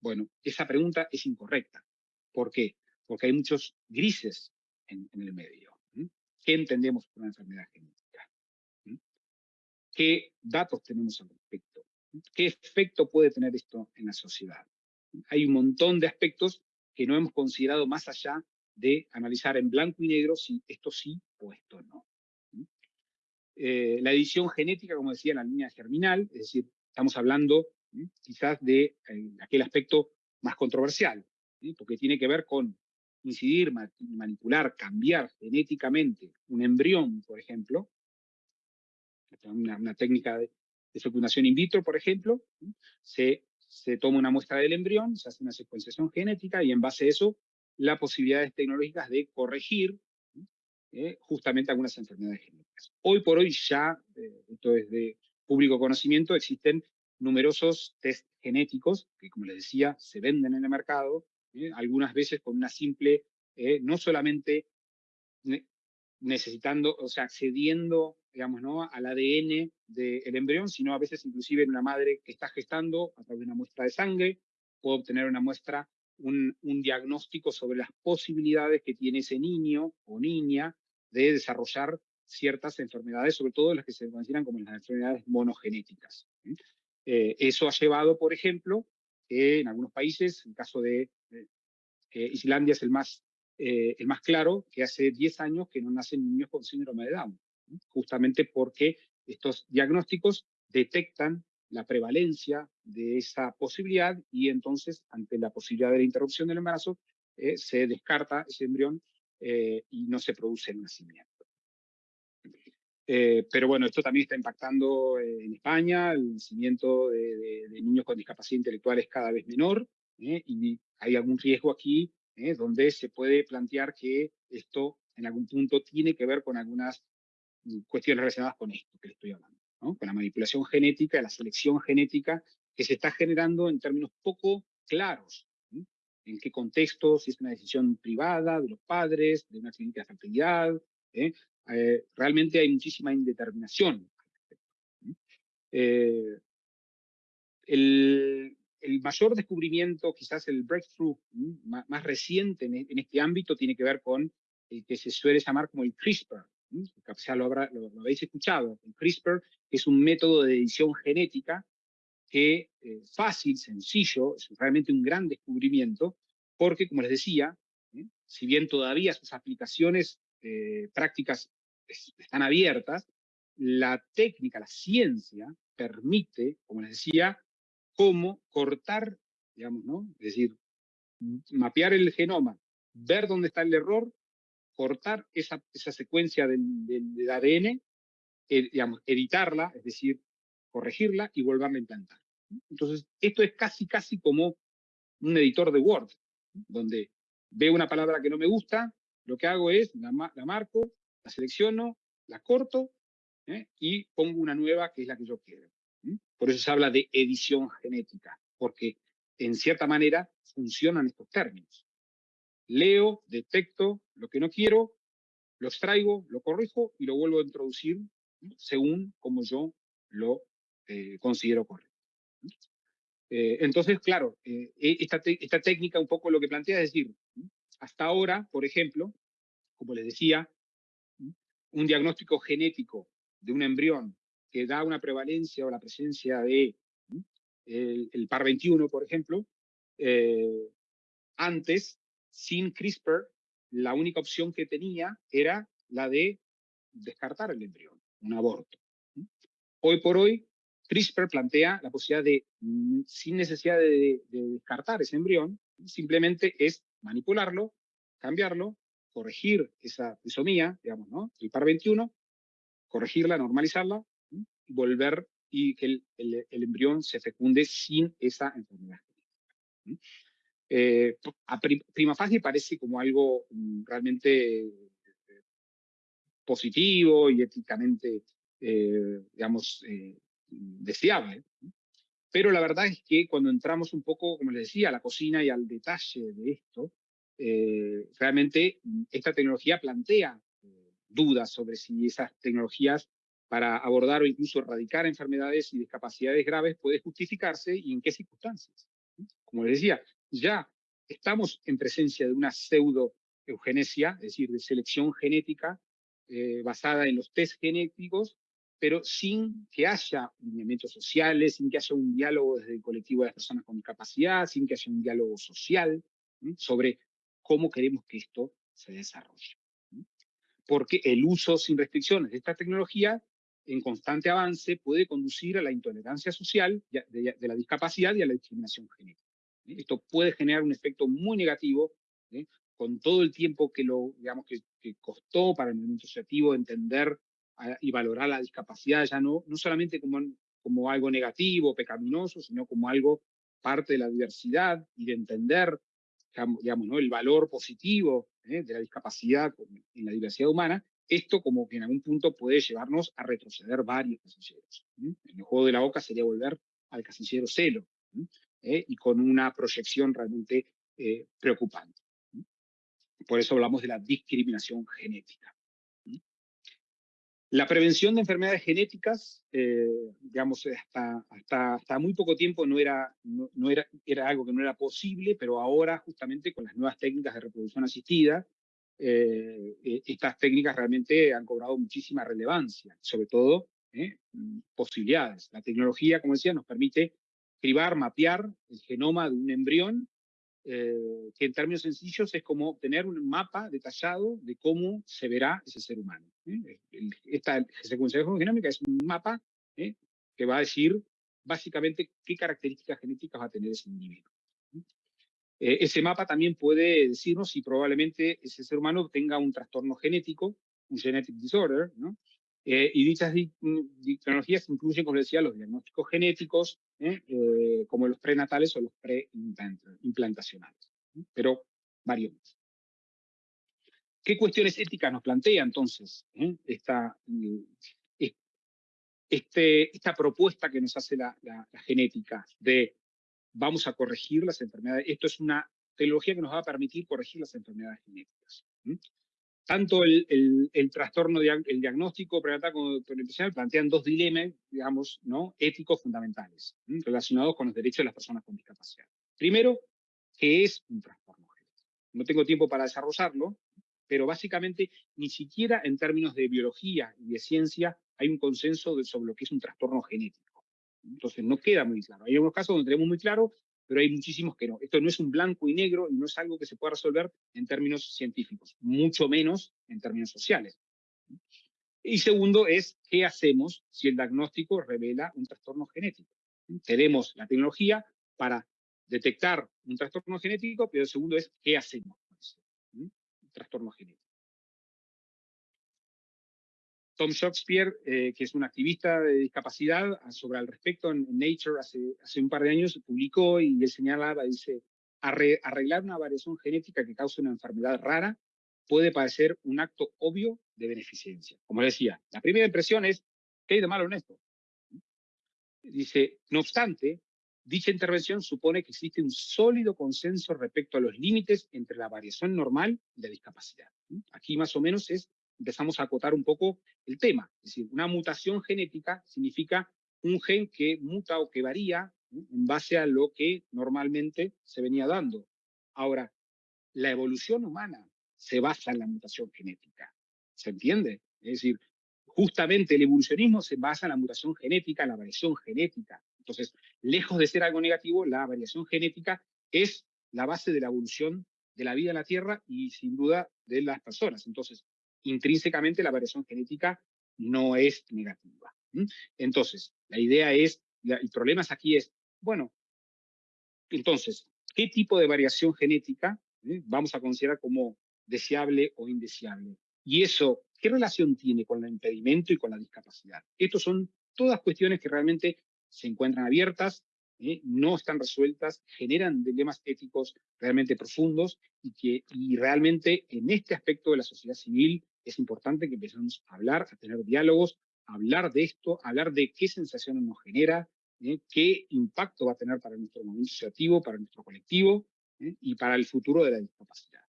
Bueno, esa pregunta es incorrecta. ¿Por qué? Porque hay muchos grises en, el medio. ¿Qué entendemos por una enfermedad genética? ¿Qué datos tenemos al respecto? ¿Qué efecto puede tener esto en la sociedad? Hay un montón de aspectos que no hemos considerado más allá de analizar en blanco y negro si esto sí o esto no. Eh, la edición genética, como decía, en la línea germinal, es decir, estamos hablando quizás de eh, aquel aspecto más controversial, porque tiene que ver con incidir, manipular, cambiar genéticamente un embrión, por ejemplo, una, técnica de, fecundación in vitro, por ejemplo, se, se toma una muestra del embrión, se hace una secuenciación genética y en base a eso, las posibilidades tecnológicas de corregir eh, justamente algunas enfermedades genéticas. Hoy por hoy ya, eh, esto es de público conocimiento, existen numerosos test genéticos que, como les decía, se venden en el mercado, ¿eh? algunas veces con una simple, eh, no solamente necesitando, o sea, accediendo, digamos, ¿no? al ADN del embrión, sino a veces inclusive en una madre que está gestando a través de una muestra de sangre, puede obtener una muestra, un, un diagnóstico sobre las posibilidades que tiene ese niño o niña de desarrollar ciertas enfermedades, sobre todo las que se consideran como las enfermedades monogenéticas. Eh, eso ha llevado, por ejemplo, que en algunos países, en el caso de Islandia es el más, eh, el más claro, que hace 10 años que no nacen niños con síndrome de Down, justamente porque estos diagnósticos detectan la prevalencia de esa posibilidad y entonces, ante la posibilidad de la interrupción del embarazo, eh, se descarta ese embrión y no se produce el nacimiento. Eh, pero bueno, esto también está impactando eh, en España, el nacimiento de, niños con discapacidad intelectual es cada vez menor ¿eh? y hay algún riesgo aquí donde se puede plantear que esto en algún punto tiene que ver con algunas mm, cuestiones relacionadas con esto que le estoy hablando, con la manipulación genética, la selección genética que se está generando en términos poco claros. ¿En qué contexto? Si es una decisión privada de los padres, de una clínica de fertilidad, eh, realmente hay muchísima indeterminación. Eh, el, mayor descubrimiento, quizás el breakthrough más, reciente en, este ámbito, tiene que ver con el que se suele llamar como el CRISPR. Quizás lo, lo, habéis escuchado. El CRISPR es un método de edición genética que eh, fácil, sencillo, es realmente un gran descubrimiento, porque, como les decía, si bien todavía sus aplicaciones eh, prácticas están abiertas, la técnica, la ciencia, permite, como les decía, cómo cortar, digamos, ¿no? Es decir, mapear el genoma, ver dónde está el error, cortar esa, esa secuencia del, ADN, eh, digamos, editarla, es decir, corregirla y volverla a implantar. Entonces, esto es casi, casi como un editor de Word, donde veo una palabra que no me gusta, lo que hago es, la, marco, la selecciono, la corto ¿eh? y pongo una nueva que es la que yo quiero. Por eso se habla de edición genética, porque en cierta manera funcionan estos términos. Leo, detecto lo que no quiero, lo extraigo, lo corrijo y lo vuelvo a introducir según como yo lo eh, considero correcto. Eh, entonces, claro, esta, esta técnica un poco lo que plantea es decir, hasta ahora, por ejemplo, como les decía, un diagnóstico genético de un embrión que da una prevalencia o la presencia de el, par 21, por ejemplo, eh, antes, sin CRISPR, la única opción que tenía era la de descartar el embrión, un aborto. Hoy por hoy, CRISPR plantea la posibilidad de, mm, sin necesidad de, de descartar ese embrión, simplemente es manipularlo, cambiarlo corregir esa trisomía, digamos, ¿no? El par 21, corregirla, normalizarla, volver y que el, embrión se fecunde sin esa enfermedad. Eh, a prima facie parece como algo mm, realmente eh, positivo y éticamente, eh, digamos, deseable. Pero la verdad es que cuando entramos un poco, como les decía, a la cocina y al detalle de esto, realmente mm, esta tecnología plantea dudas sobre si esas tecnologías para abordar o incluso erradicar enfermedades y discapacidades graves puede justificarse y en qué circunstancias. Como les decía, ya estamos en presencia de una pseudo-eugenesia, es decir, de selección genética eh, basada en los test genéticos, pero sin que haya lineamientos sociales, sin que haya un diálogo desde el colectivo de las personas con discapacidad, sin que haya un diálogo social sobre cómo queremos que esto se desarrolle. Porque el uso sin restricciones de esta tecnología en constante avance puede conducir a la intolerancia social de, la discapacidad y a la discriminación genética. Esto puede generar un efecto muy negativo con todo el tiempo que, lo, digamos, que, costó para el movimiento asociativo entender y valorar la discapacidad, ya no, no solamente como, como algo negativo, pecaminoso, sino como algo parte de la diversidad y de entender digamos, ¿no? el valor positivo ¿eh? de la discapacidad en la diversidad humana, esto como que en algún punto puede llevarnos a retroceder varios casilleros. En el juego de la boca sería volver al casillero celo, ¿eh? y con una proyección realmente eh, preocupante. Por eso hablamos de la discriminación genética. La prevención de enfermedades genéticas, eh, digamos, hasta, hasta, hasta, muy poco tiempo no, era, no, era, era algo que no era posible, pero ahora justamente con las nuevas técnicas de reproducción asistida, estas técnicas realmente han cobrado muchísima relevancia, sobre todo posibilidades. La tecnología, como decía, nos permite cribar, mapear el genoma de un embrión, eh, que en términos sencillos es como tener un mapa detallado de cómo se verá ese ser humano. ¿eh? Esta secuenciación genómica es un mapa ¿eh? que va a decir básicamente qué características genéticas va a tener ese individuo. ese mapa también puede decirnos si probablemente ese ser humano tenga un trastorno genético, un genetic disorder, ¿no? Eh, y dichas tecnologías incluyen, como decía, los diagnósticos genéticos, ¿eh? Eh, como los prenatales o los preimplantacionales, pero varios. ¿Qué cuestiones éticas nos plantea entonces esta, este, esta propuesta que nos hace la, la, genética de vamos a corregir las enfermedades? Esto es una tecnología que nos va a permitir corregir las enfermedades genéticas tanto el, el, trastorno, el diagnóstico prenatal el plantean dos dilemas, digamos, ¿no? éticos fundamentales, relacionados con los derechos de las personas con discapacidad. Primero, ¿qué es un trastorno genético? No tengo tiempo para desarrollarlo, pero básicamente ni siquiera en términos de biología y de ciencia hay un consenso sobre lo que es un trastorno genético. Entonces no queda muy claro. Hay algunos casos donde tenemos muy claro pero hay muchísimos que no. Esto no es un blanco y negro y no es algo que se pueda resolver en términos científicos, mucho menos en términos sociales. Y segundo es, ¿qué hacemos si el diagnóstico revela un trastorno genético? Tenemos la tecnología para detectar un trastorno genético, pero el segundo es, ¿qué hacemos con ese trastorno genético? Tom Shakespeare, eh, que es un activista de discapacidad, sobre al respecto en, Nature hace, hace, un par de años publicó y él señalaba, dice, arreglar una variación genética que causa una enfermedad rara puede parecer un acto obvio de beneficencia. Como decía, la primera impresión es, ¿qué hay de malo en esto? Dice, no obstante, dicha intervención supone que existe un sólido consenso respecto a los límites entre la variación normal y la discapacidad. Aquí más o menos es empezamos a acotar un poco el tema. Es decir, una mutación genética significa un gen que muta o que varía en base a lo que normalmente se venía dando. Ahora, la evolución humana se basa en la mutación genética. ¿Se entiende? Es decir, justamente el evolucionismo se basa en la mutación genética, en la variación genética. Entonces, lejos de ser algo negativo, la variación genética es la base de la evolución de la vida en la Tierra y sin duda de las personas. Entonces, intrínsecamente la variación genética no es negativa. Entonces, la idea es, el problema aquí es, bueno, entonces, ¿qué tipo de variación genética vamos a considerar como deseable o indeseable? Y eso, ¿qué relación tiene con el impedimento y con la discapacidad? Estos son todas cuestiones que realmente se encuentran abiertas, ¿eh? no están resueltas, generan dilemas éticos realmente profundos y que y realmente en este aspecto de la sociedad civil es importante que empecemos a hablar, a tener diálogos, a hablar de esto, a hablar de qué sensaciones nos genera, ¿eh? qué impacto va a tener para nuestro movimiento asociativo, para nuestro colectivo ¿eh? y para el futuro de la discapacidad.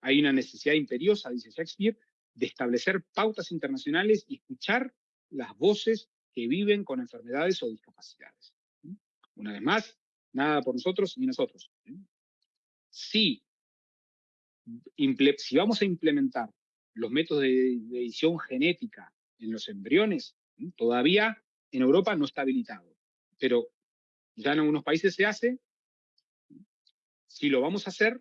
Hay una necesidad imperiosa, dice Shakespeare, de establecer pautas internacionales y escuchar las voces que viven con enfermedades o discapacidades. Una vez más, nada por nosotros ni nosotros. Si, si vamos a implementar los métodos de, edición genética en los embriones, todavía en Europa no está habilitado, pero ya en algunos países se hace. Si lo vamos a hacer,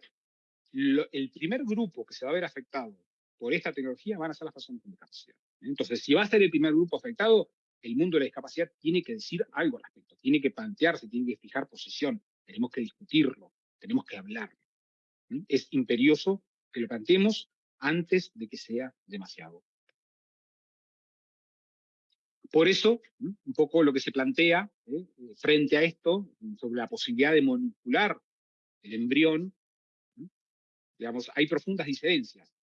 el primer grupo que se va a ver afectado por esta tecnología van a ser las personas con discapacidad. Entonces, si va a ser el primer grupo afectado, el mundo de la discapacidad tiene que decir algo al respecto, tiene que plantearse, tiene que fijar posición, tenemos que discutirlo, tenemos que hablarlo. Es imperioso que lo planteemos antes de que sea demasiado. Por eso, un poco lo que se plantea ¿eh? frente a esto, sobre la posibilidad de manipular el embrión, digamos, hay profundas diferencias.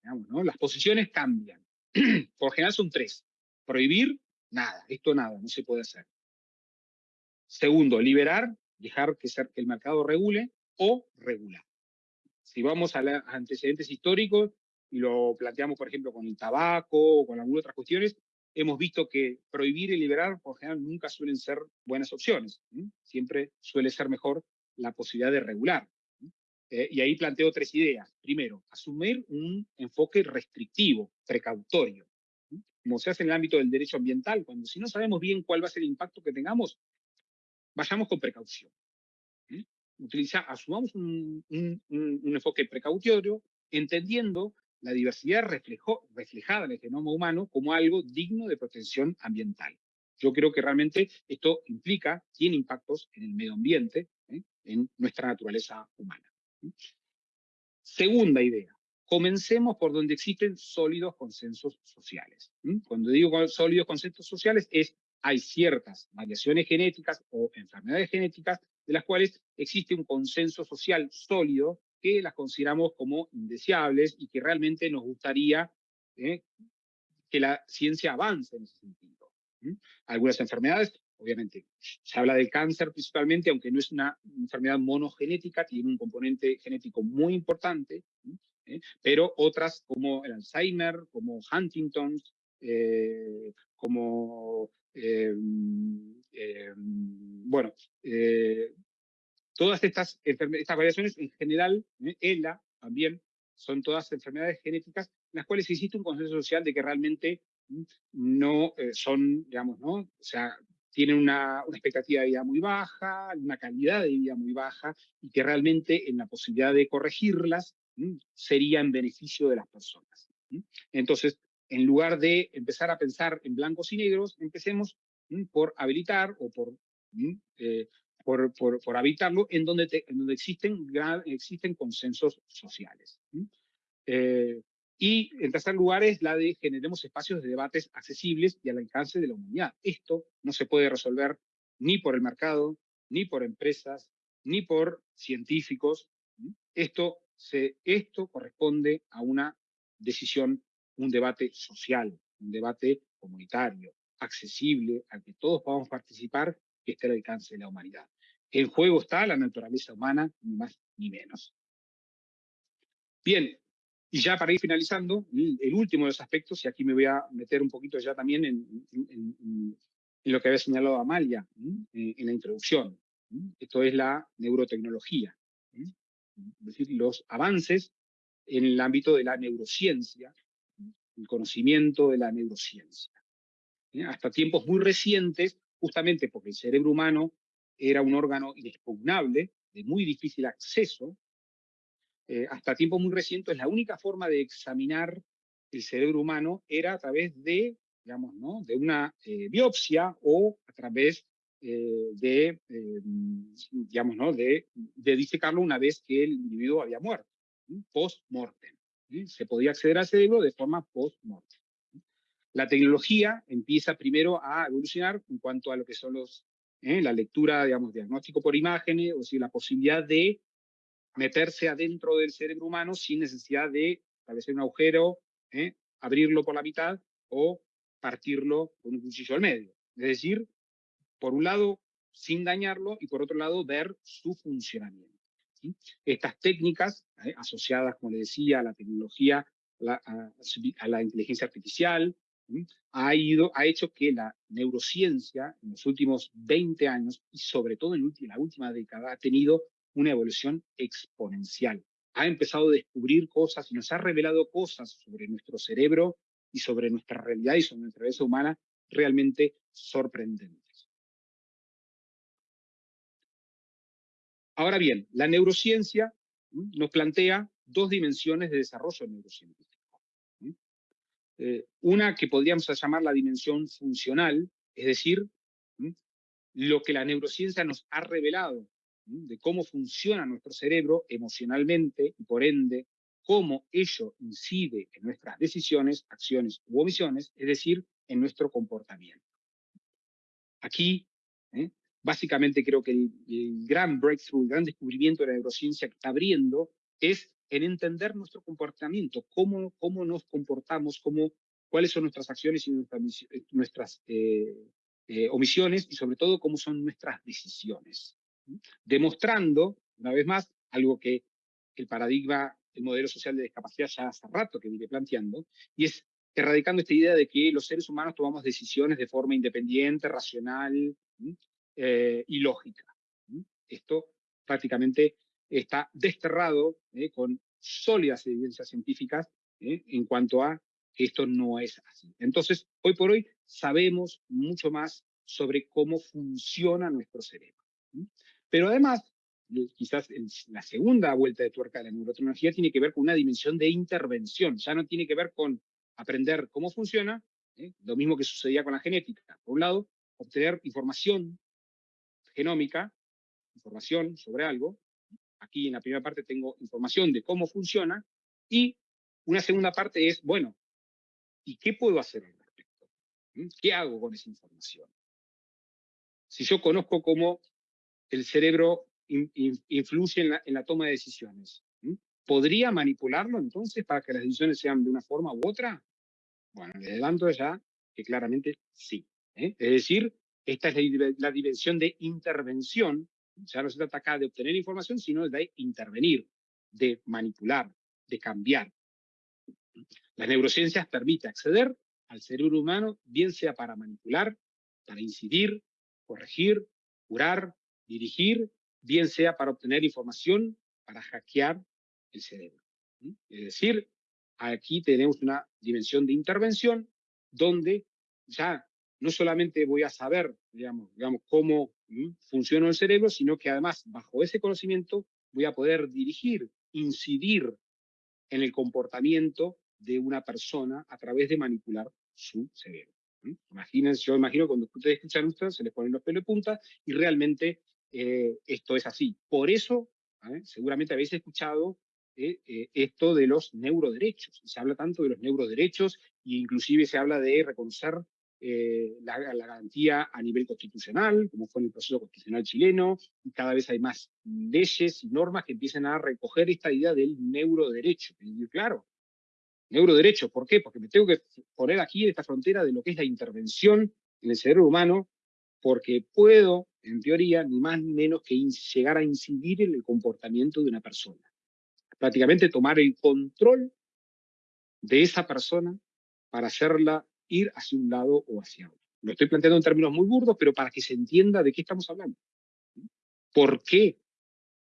Las posiciones cambian. Por general son tres. Prohibir, nada, esto nada, no se puede hacer. Segundo, liberar, dejar que, que el mercado regule o regular. Si vamos a, los antecedentes históricos y lo planteamos, por ejemplo, con el tabaco o con algunas otras cuestiones, hemos visto que prohibir y liberar, por general, nunca suelen ser buenas opciones. Siempre suele ser mejor la posibilidad de regular. Eh, y ahí planteo tres ideas. Primero, asumir un enfoque restrictivo, precautorio, como se hace en el ámbito del derecho ambiental, cuando si no sabemos bien cuál va a ser el impacto que tengamos, vayamos con precaución. Utiliza, asumamos un, enfoque precautorio, entendiendo la diversidad reflejada en el genoma humano como algo digno de protección ambiental. Yo creo que realmente esto implica, tiene impactos en el medio ambiente, ¿eh? en nuestra naturaleza humana. Segunda idea, comencemos por donde existen sólidos consensos sociales. Cuando digo sólidos consensos sociales es, hay ciertas variaciones genéticas o enfermedades genéticas de las cuales existe un consenso social sólido que las consideramos como indeseables y que realmente nos gustaría ¿eh? que la ciencia avance en ese sentido. Algunas enfermedades obviamente se habla del cáncer principalmente, aunque no es una enfermedad monogenética, tiene un componente genético muy importante, ¿eh? pero otras como el Alzheimer, como Huntington, eh, como, eh, bueno, todas estas, estas variaciones en general, ELA también, son todas enfermedades genéticas en las cuales existe un consenso social de que realmente no son, digamos, ¿no? O sea, tienen una, expectativa de vida muy baja, una calidad de vida muy baja, y que realmente en la posibilidad de corregirlas sería en beneficio de las personas. Entonces, en lugar de empezar a pensar en blancos y negros, empecemos por habilitar o por, eh, por, por, habitarlo en donde, en donde existen, existen consensos sociales. Eh, y en tercer lugar es la de generemos espacios de debates accesibles y al alcance de la humanidad. Esto no se puede resolver ni por el mercado, ni por empresas, ni por científicos. Esto, se, esto corresponde a una decisión, un debate social, un debate comunitario, accesible, al que todos podamos participar, que esté al alcance de la humanidad. En juego está la naturaleza humana, ni más ni menos. Bien, y ya para ir finalizando, el último de los aspectos, y aquí me voy a meter un poquito ya también en, lo que había señalado Amalia eh, en la introducción. Esto es la neurotecnología. Es decir, los avances en el ámbito de la neurociencia, el conocimiento de la neurociencia. Hasta tiempos muy recientes, justamente porque el cerebro humano era un órgano inexpugnable, de muy difícil acceso, eh, hasta tiempo muy recientes, la única forma de examinar el cerebro humano era a través de, digamos, ¿no? de una eh, biopsia o a través eh, de, digamos, ¿no? de disecarlo una vez que el individuo había muerto, post-mortem. Se podía acceder al cerebro de forma post-mortem. La tecnología empieza primero a evolucionar en cuanto a lo que son los, ¿eh? la lectura, digamos, diagnóstico por imágenes, o sea, la posibilidad de meterse adentro del cerebro humano sin necesidad de establecer un agujero, ¿eh? abrirlo por la mitad o partirlo con un cuchillo al medio. Es decir, por un lado, sin dañarlo, y por otro lado, ver su funcionamiento. Estas técnicas, ¿eh? asociadas, como le decía, a la tecnología, a, la inteligencia artificial, ha, ido, ha hecho que la neurociencia en los últimos 20 años, y sobre todo en la última década, ha tenido una evolución exponencial. Ha empezado a descubrir cosas y nos ha revelado cosas sobre nuestro cerebro y sobre nuestra realidad y sobre nuestra vida humana realmente sorprendentes. Ahora bien, la neurociencia nos plantea dos dimensiones de desarrollo neurocientífico. Eh, una que podríamos llamar la dimensión funcional, es decir, lo que la neurociencia nos ha revelado de cómo funciona nuestro cerebro emocionalmente y por ende cómo ello incide en nuestras decisiones, acciones u omisiones, es decir, en nuestro comportamiento. Aquí, ¿eh? básicamente creo que el, gran breakthrough, el gran descubrimiento de la neurociencia que está abriendo es en entender nuestro comportamiento, cómo, cómo nos comportamos, cómo, cuáles son nuestras acciones y nuestras, eh, eh, omisiones y sobre todo cómo son nuestras decisiones demostrando, una vez más, algo que el paradigma, el modelo social de discapacidad ya hace rato que viene planteando, y es erradicando esta idea de que los seres humanos tomamos decisiones de forma independiente, racional eh, y lógica. Esto prácticamente está desterrado eh, con sólidas evidencias científicas eh, en cuanto a que esto no es así. Entonces, hoy por hoy sabemos mucho más sobre cómo funciona nuestro cerebro. Pero además, quizás la segunda vuelta de tuerca de la neurotecnología tiene que ver con una dimensión de intervención, ya no tiene que ver con aprender cómo funciona, ¿eh? lo mismo que sucedía con la genética. Por un lado, obtener información genómica, información sobre algo, aquí en la primera parte tengo información de cómo funciona, y una segunda parte es, bueno, ¿y qué puedo hacer al respecto? ¿Mm? ¿Qué hago con esa información? Si yo conozco cómo el cerebro influye en la, toma de decisiones. ¿Podría manipularlo entonces para que las decisiones sean de una forma u otra? Bueno, le adelanto ya que claramente sí. ¿eh? Es decir, esta es la, dimensión de intervención. Ya no se trata acá de obtener información, sino de intervenir, de manipular, de cambiar. Las neurociencias permiten acceder al cerebro humano, bien sea para manipular, para incidir, corregir, curar, dirigir, bien sea para obtener información, para hackear el cerebro. Es decir, aquí tenemos una dimensión de intervención donde ya no solamente voy a saber, digamos, digamos cómo funciona el cerebro, sino que además, bajo ese conocimiento, voy a poder dirigir, incidir en el comportamiento de una persona a través de manipular su cerebro. Imagínense, yo imagino cuando ustedes escuchan esto, se les ponen los pelos de punta y realmente eh, esto es así. Por eso, ¿eh? seguramente habéis escuchado eh, esto de los neuroderechos. Se habla tanto de los neuroderechos e inclusive se habla de reconocer la, garantía a nivel constitucional, como fue en el proceso constitucional chileno, y cada vez hay más leyes y normas que empiezan a recoger esta idea del neuroderecho. Claro, neuroderecho, ¿por qué? Porque me tengo que poner aquí esta frontera de lo que es la intervención en el cerebro humano, porque puedo en teoría, ni más ni menos que llegar a incidir en el comportamiento de una persona. Prácticamente tomar el control de esa persona para hacerla ir hacia un lado o hacia otro. Lo estoy planteando en términos muy burdos, pero para que se entienda de qué estamos hablando. ¿Por qué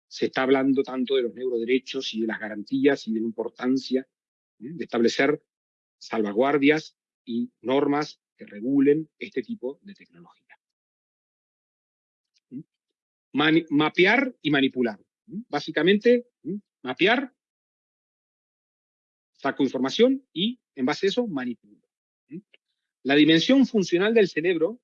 se está hablando tanto de los neuroderechos y de las garantías y de la importancia de establecer salvaguardias y normas que regulen este tipo de tecnología? mapear y manipular. Básicamente, mapear, saco información y en base a eso manipulo. La dimensión funcional del cerebro,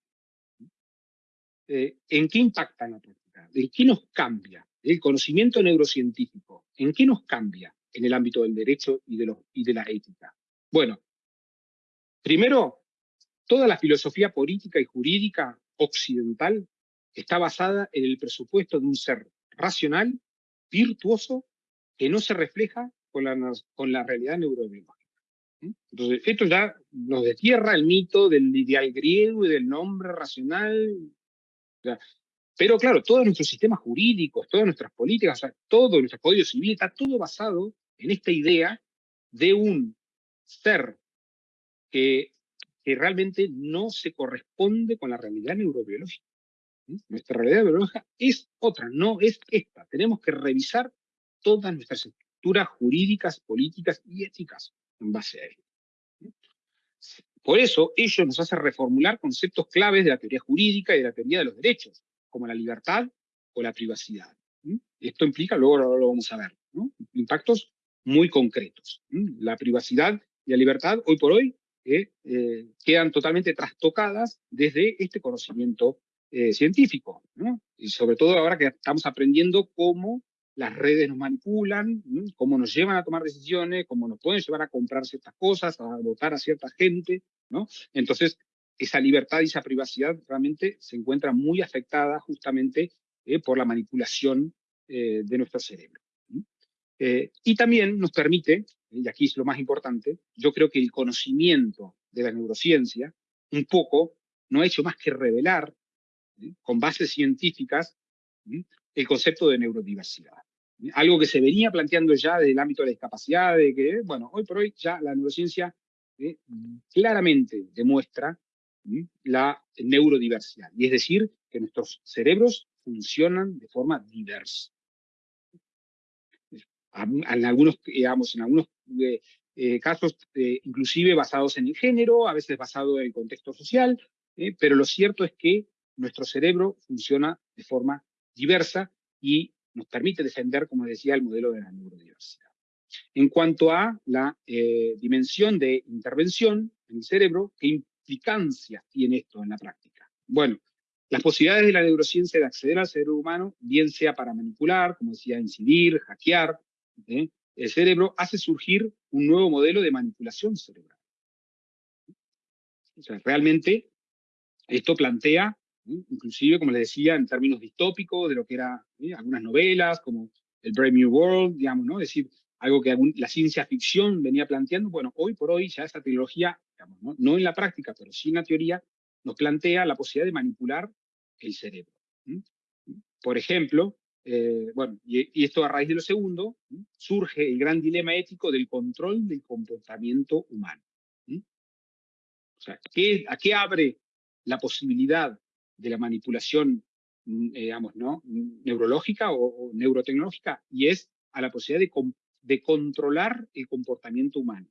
eh, ¿en qué impacta la práctica? ¿En qué nos cambia? El conocimiento neurocientífico, ¿en qué nos cambia en el ámbito del derecho y de, los, y de la ética? Bueno, primero, Toda la filosofía política y jurídica occidental está basada en el presupuesto de un ser racional, virtuoso, que no se refleja con la, con la realidad neurobiológica. Entonces, esto ya nos destierra el mito del ideal griego y del nombre racional. Pero claro, todos nuestros sistemas jurídicos, todas nuestras políticas, todo nuestro código civil está todo basado en esta idea de un ser que, que realmente no se corresponde con la realidad neurobiológica. Nuestra realidad neurobiológica es otra, no es esta. Tenemos que revisar todas nuestras estructuras jurídicas, políticas y éticas en base a ello. Por eso, ello nos hace reformular conceptos claves de la teoría jurídica y de la teoría de los derechos, como la libertad o la privacidad. Esto implica, luego lo vamos a ver, impactos muy concretos. La privacidad y la libertad, hoy por hoy, eh, eh, quedan totalmente trastocadas desde este conocimiento eh, científico, y sobre todo ahora que estamos aprendiendo cómo las redes nos manipulan, cómo nos llevan a tomar decisiones, cómo nos pueden llevar a comprar ciertas cosas, a votar a cierta gente, ¿no? Entonces, esa libertad y esa privacidad realmente se encuentra muy afectada justamente eh, por la manipulación eh, de nuestro cerebro. Eh, y también nos permite, y aquí es lo más importante, yo creo que el conocimiento de la neurociencia, un poco, no ha hecho más que revelar, con bases científicas, el concepto de neurodiversidad. Algo que se venía planteando ya desde el ámbito de la discapacidad, de que, bueno, hoy por hoy ya la neurociencia eh, claramente demuestra la neurodiversidad, y es decir, que nuestros cerebros funcionan de forma diversa. En algunos, digamos, en algunos eh, eh, casos, inclusive basados en el género, a veces basado en el contexto social, pero lo cierto es que nuestro cerebro funciona de forma diversa y nos permite defender, como decía, el modelo de la neurodiversidad. En cuanto a la eh, dimensión de intervención en el cerebro, ¿qué implicancias tiene esto en la práctica? Bueno, las posibilidades de la neurociencia de acceder al cerebro humano, bien sea para manipular, como decía, incidir, hackear, ¿eh? el cerebro hace surgir un nuevo modelo de manipulación cerebral. O sea, realmente esto plantea inclusive, como les decía, en términos distópicos de lo que eran algunas novelas, como el Brave New World, digamos, ¿no? Es decir, algo que la ciencia ficción venía planteando, bueno, hoy por hoy ya esa tecnología, digamos, ¿no? en la práctica, pero sí en la teoría, nos plantea la posibilidad de manipular el cerebro. Por ejemplo, eh, bueno, y, esto a raíz de lo segundo, surge el gran dilema ético del control del comportamiento humano. O sea, ¿a qué abre la posibilidad de la manipulación, mm, eh, digamos, ¿no? neurológica o, neurotecnológica, y es a la posibilidad de, de controlar el comportamiento humano.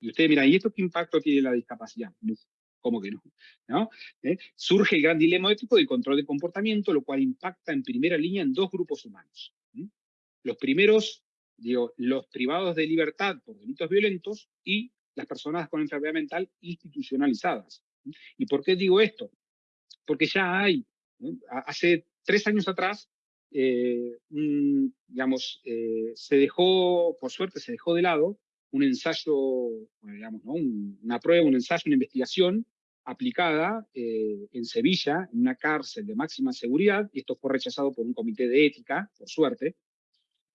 Y ustedes miran, ¿y esto qué impacto tiene la discapacidad? ¿Cómo que no? ¿No? ¿Eh? Surge el gran dilema ético del control del comportamiento, lo cual impacta en primera línea en dos grupos humanos. Los primeros, digo, los privados de libertad por delitos violentos y las personas con enfermedad mental institucionalizadas. ¿Y por qué digo esto? Porque ya hay, hace tres años atrás, eh, digamos, eh, se dejó, por suerte se dejó de lado, un ensayo, digamos, una prueba, un ensayo, una investigación aplicada eh, en Sevilla, en una cárcel de máxima seguridad, y esto fue rechazado por un comité de ética, por suerte,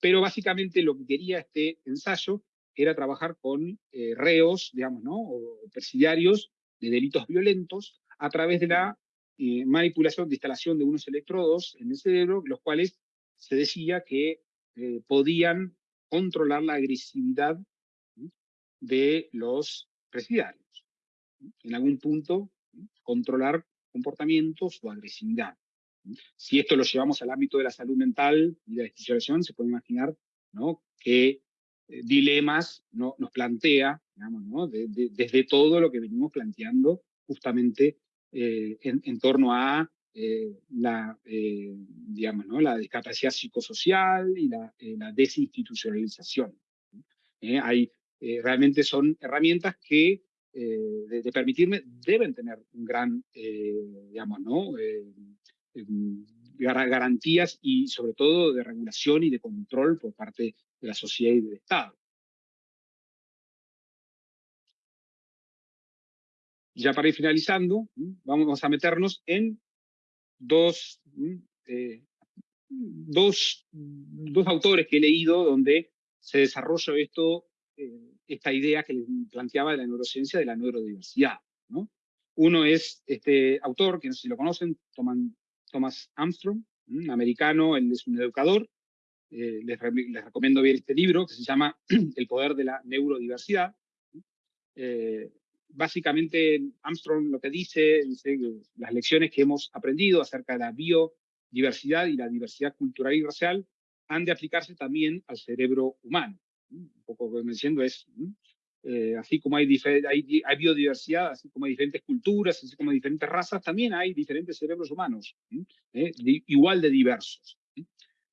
pero básicamente lo que quería este ensayo era trabajar con reos, digamos, ¿no? o presidiarios de delitos violentos a través de la eh, manipulación de instalación de unos electrodos en el cerebro, los cuales se decía que eh, podían controlar la agresividad de los presidiarios. En algún punto, controlar comportamientos o agresividad. Si esto lo llevamos al ámbito de la salud mental y de la institución, se puede imaginar ¿no? qué eh, dilemas ¿no? nos plantea digamos, ¿no? desde todo lo que venimos planteando justamente eh, en, torno a eh, la, eh, digamos, ¿no? la discapacidad psicosocial y la, desinstitucionalización. hay, realmente son herramientas que, de, permitirme, deben tener un gran, digamos, ¿no? garantías y sobre todo de regulación y de control por parte de la sociedad y del Estado. Ya para ir finalizando, vamos a meternos en dos, eh, dos, dos, autores que he leído donde se desarrolla esto, eh, esta idea que les planteaba de la neurociencia de la neurodiversidad. ¿no? Uno es este autor, que no sé si lo conocen, Thomas Armstrong, americano, él es un educador, eh, les, recomiendo ver este libro que se llama El poder de la neurodiversidad. Eh, básicamente, Armstrong lo que dice, dice las lecciones que hemos aprendido acerca de la biodiversidad y la diversidad cultural y racial han de aplicarse también al cerebro humano. Un poco que diciendo es, eh, así como hay, biodiversidad, así como hay diferentes culturas, así como hay diferentes razas, también hay diferentes cerebros humanos, igual de diversos.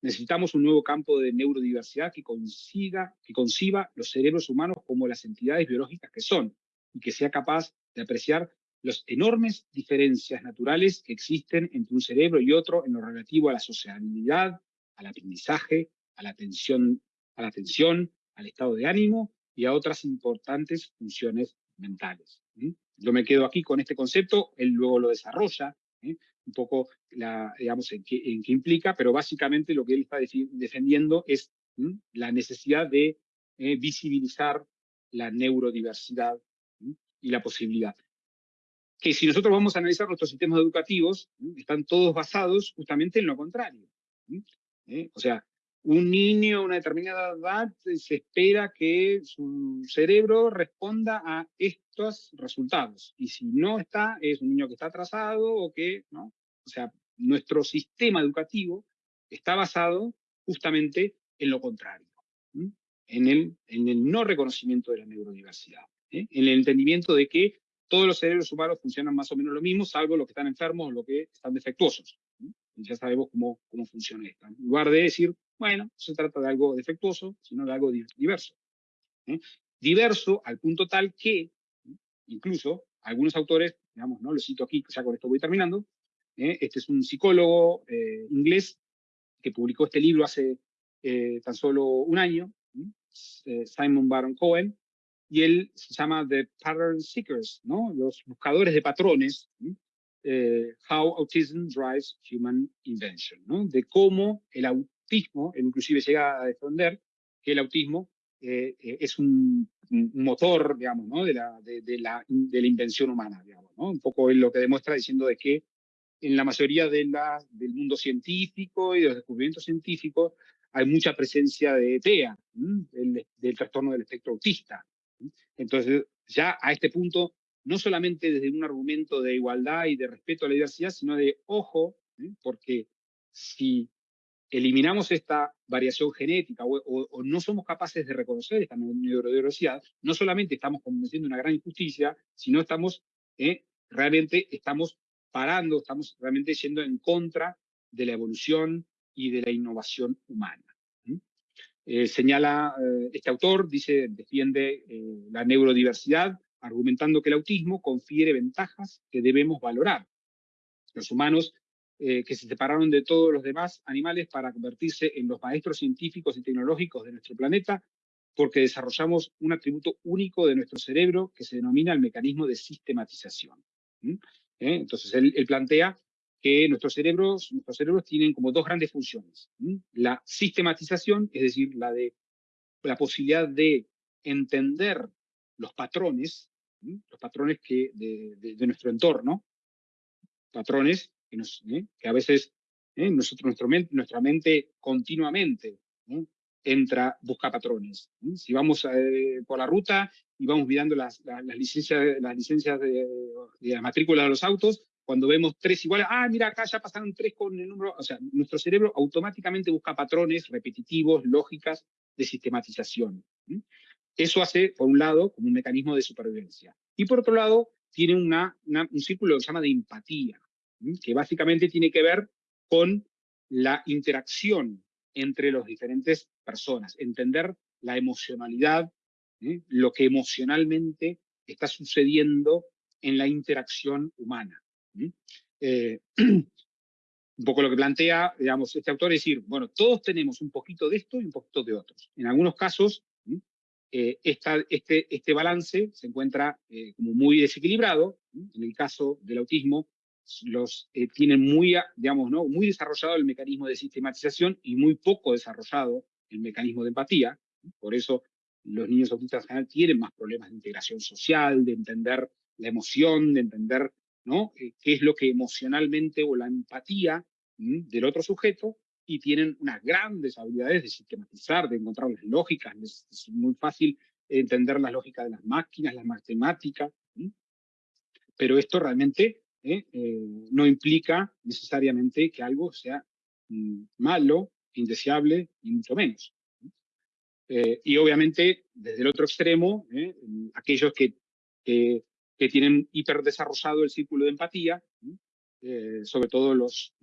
Necesitamos un nuevo campo de neurodiversidad que, consiga, que conciba los cerebros humanos como las entidades biológicas que son y que sea capaz de apreciar las enormes diferencias naturales que existen entre un cerebro y otro en lo relativo a la sociabilidad, al aprendizaje, a la atención, a la atención, al estado de ánimo y a otras importantes funciones mentales. Yo me quedo aquí con este concepto, él luego lo desarrolla un poco digamos, en qué, en qué, implica, pero básicamente lo que él está defendiendo es la necesidad de eh, visibilizar la neurodiversidad y la posibilidad. Que si nosotros vamos a analizar nuestros sistemas educativos, están todos basados justamente en lo contrario. ¿Eh? O sea, un niño a una determinada edad se espera que su cerebro responda a estos resultados. Y si no está, es un niño que está atrasado o que, ¿no? O sea, nuestro sistema educativo está basado justamente en lo contrario, en el, en el no reconocimiento de la neurodiversidad, ¿eh? en el entendimiento de que todos los cerebros humanos funcionan más o menos lo mismo, salvo los que están enfermos o los que están defectuosos. Y ya sabemos cómo, cómo funciona esto. En lugar de decir, bueno, se trata de algo defectuoso, sino de algo diverso. ¿eh? Diverso al punto tal que, incluso, algunos autores, digamos, ¿no? lo cito aquí, ya con esto voy terminando, ¿eh? este es un psicólogo eh, inglés que publicó este libro hace tan solo un año, Simon Baron Cohen, y él se llama The Pattern Seekers, ¿no? los buscadores de patrones, How Autism Drives Human Invention, ¿no? de cómo el autismo, inclusive llega a defender que el autismo eh, eh, es un, motor, digamos, ¿no? de, la, de, la, de la invención humana, digamos, ¿no? Un poco lo que demuestra diciendo de que en la mayoría de la, del mundo científico y de los descubrimientos científicos hay mucha presencia de TEA, del, del, trastorno del espectro autista. Entonces, ya a este punto, no solamente desde un argumento de igualdad y de respeto a la diversidad, sino de ojo, porque si eliminamos esta variación genética o, no somos capaces de reconocer esta neurodiversidad, no solamente estamos cometiendo una gran injusticia, sino estamos eh, realmente estamos parando, estamos realmente yendo en contra de la evolución y de la innovación humana. Eh, señala eh, este autor, dice, defiende la neurodiversidad, argumentando que el autismo confiere ventajas que debemos valorar. Los humanos eh, que se separaron de todos los demás animales para convertirse en los maestros científicos y tecnológicos de nuestro planeta, porque desarrollamos un atributo único de nuestro cerebro que se denomina el mecanismo de sistematización. ¿Eh? Entonces, él, plantea que nuestros cerebros, nuestros cerebros tienen como dos grandes funciones. La sistematización, es decir, la de la posibilidad de entender los patrones, los patrones que de, nuestro entorno, patrones ¿eh? que, a veces ¿eh? nosotros, nuestra mente continuamente entra, busca patrones. Si vamos eh, por la ruta y vamos mirando las, las, licencias, las licencias de, de, de los autos, cuando vemos tres iguales, ah, mira, acá ya pasaron tres con el número, o sea, nuestro cerebro automáticamente busca patrones repetitivos, lógicas de sistematización. Eso hace, por un lado, como un mecanismo de supervivencia. Y por otro lado, tiene una, un círculo que se llama de empatía que básicamente tiene que ver con la interacción entre las diferentes personas, entender la emocionalidad, lo que emocionalmente está sucediendo en la interacción humana. Eh, un poco lo que plantea, digamos, este autor es decir, bueno, todos tenemos un poquito de esto y un poquito de otros. En algunos casos, eh, este, este balance se encuentra eh, como muy desequilibrado. En el caso del autismo, los tienen muy, digamos, ¿no? muy desarrollado el mecanismo de sistematización y muy poco desarrollado el mecanismo de empatía. Por eso los niños autistas en general tienen más problemas de integración social, de entender la emoción, de entender ¿no? qué es lo que emocionalmente o la empatía del otro sujeto y tienen unas grandes habilidades de sistematizar, de encontrar las lógicas, es, muy fácil entender la lógica de las máquinas, las matemáticas, pero esto realmente ¿eh? Eh, no implica necesariamente que algo sea mm, malo, indeseable, y mucho menos. Eh, y obviamente, desde el otro extremo, aquellos que, que, que, tienen hiperdesarrollado el círculo de empatía, sobre todo los,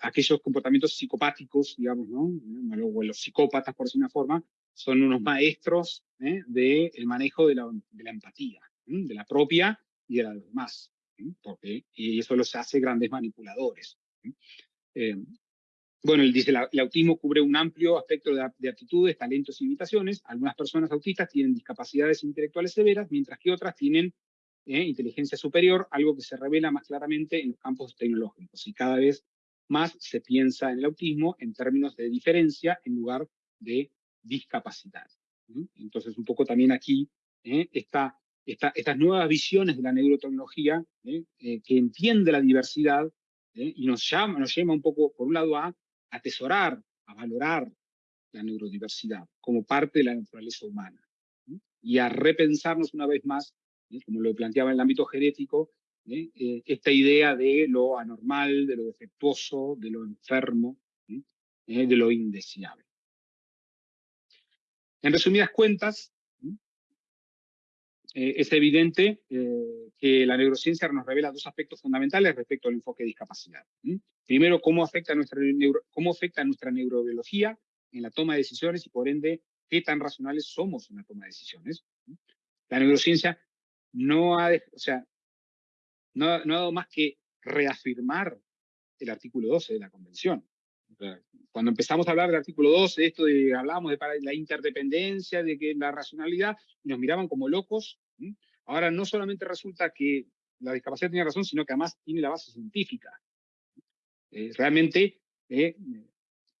aquellos comportamientos psicopáticos, digamos, ¿no? O los psicópatas, por decir una forma, son unos maestros ¿eh? del manejo de la, de la empatía, de la propia y de la de los demás. Porque, y eso los hace grandes manipuladores. Bueno, él dice, el autismo cubre un amplio aspecto de, de, aptitudes, talentos y limitaciones. Algunas personas autistas tienen discapacidades intelectuales severas, mientras que otras tienen eh, inteligencia superior, algo que se revela más claramente en los campos tecnológicos. Y cada vez más se piensa en el autismo en términos de diferencia en lugar de discapacidad. Entonces, un poco también aquí, ¿eh? esta, estas nuevas visiones de la neurotecnología ¿eh? Eh, que entiende la diversidad ¿eh? y nos llama, nos llama un poco, por un lado, a atesorar, a valorar la neurodiversidad como parte de la naturaleza humana y a repensarnos una vez más, como lo planteaba en el ámbito genético, ¿eh? Eh, esta idea de lo anormal, de lo defectuoso, de lo enfermo, ¿eh? de lo indeseable. En resumidas cuentas, es evidente que la neurociencia nos revela dos aspectos fundamentales respecto al enfoque de discapacidad. Primero, cómo afecta, nuestra cómo afecta nuestra neurobiología en la toma de decisiones y por ende, qué tan racionales somos en la toma de decisiones. La neurociencia no ha, o sea, no, ha dado más que reafirmar el artículo 12 de la Convención. Cuando empezamos a hablar del artículo 12, esto de, hablábamos de la interdependencia, de que la racionalidad, nos miraban como locos. Ahora no solamente resulta que la discapacidad tiene razón, sino que además tiene la base científica. Eh, realmente, eh,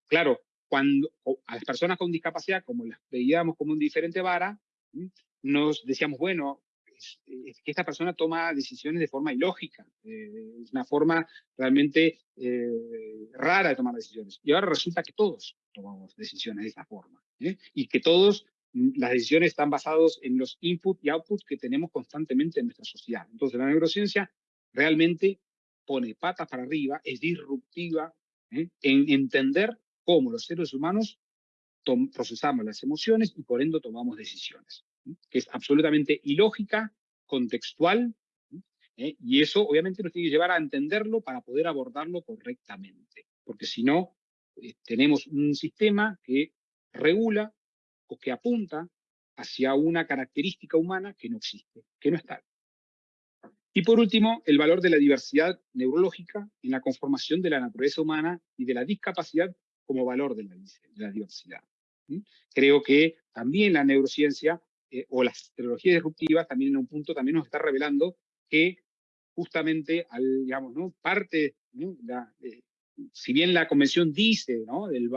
claro, cuando a las personas con discapacidad, como las veíamos como un diferente vara, nos decíamos, bueno, es, que esta persona toma decisiones de forma ilógica, eh, es una forma realmente eh, rara de tomar decisiones. Y ahora resulta que todos tomamos decisiones de esta forma, ¿eh? y que todos mm, las decisiones están basadas en los input y output que tenemos constantemente en nuestra sociedad. Entonces la neurociencia realmente pone patas para arriba, es disruptiva en entender cómo los seres humanos procesamos las emociones y por ende tomamos decisiones que es absolutamente ilógica, contextual, ¿eh? y eso obviamente nos tiene que llevar a entenderlo para poder abordarlo correctamente, porque si no, eh, tenemos un sistema que regula o que apunta hacia una característica humana que no existe, que no está. Y por último, el valor de la diversidad neurológica en la conformación de la naturaleza humana y de la discapacidad como valor de la, de la diversidad. Creo que también la neurociencia eh, o las tecnologías disruptivas también en un punto también nos está revelando que justamente, al, digamos, ¿no? parte, eh, si bien la convención dice, ¿no? Del,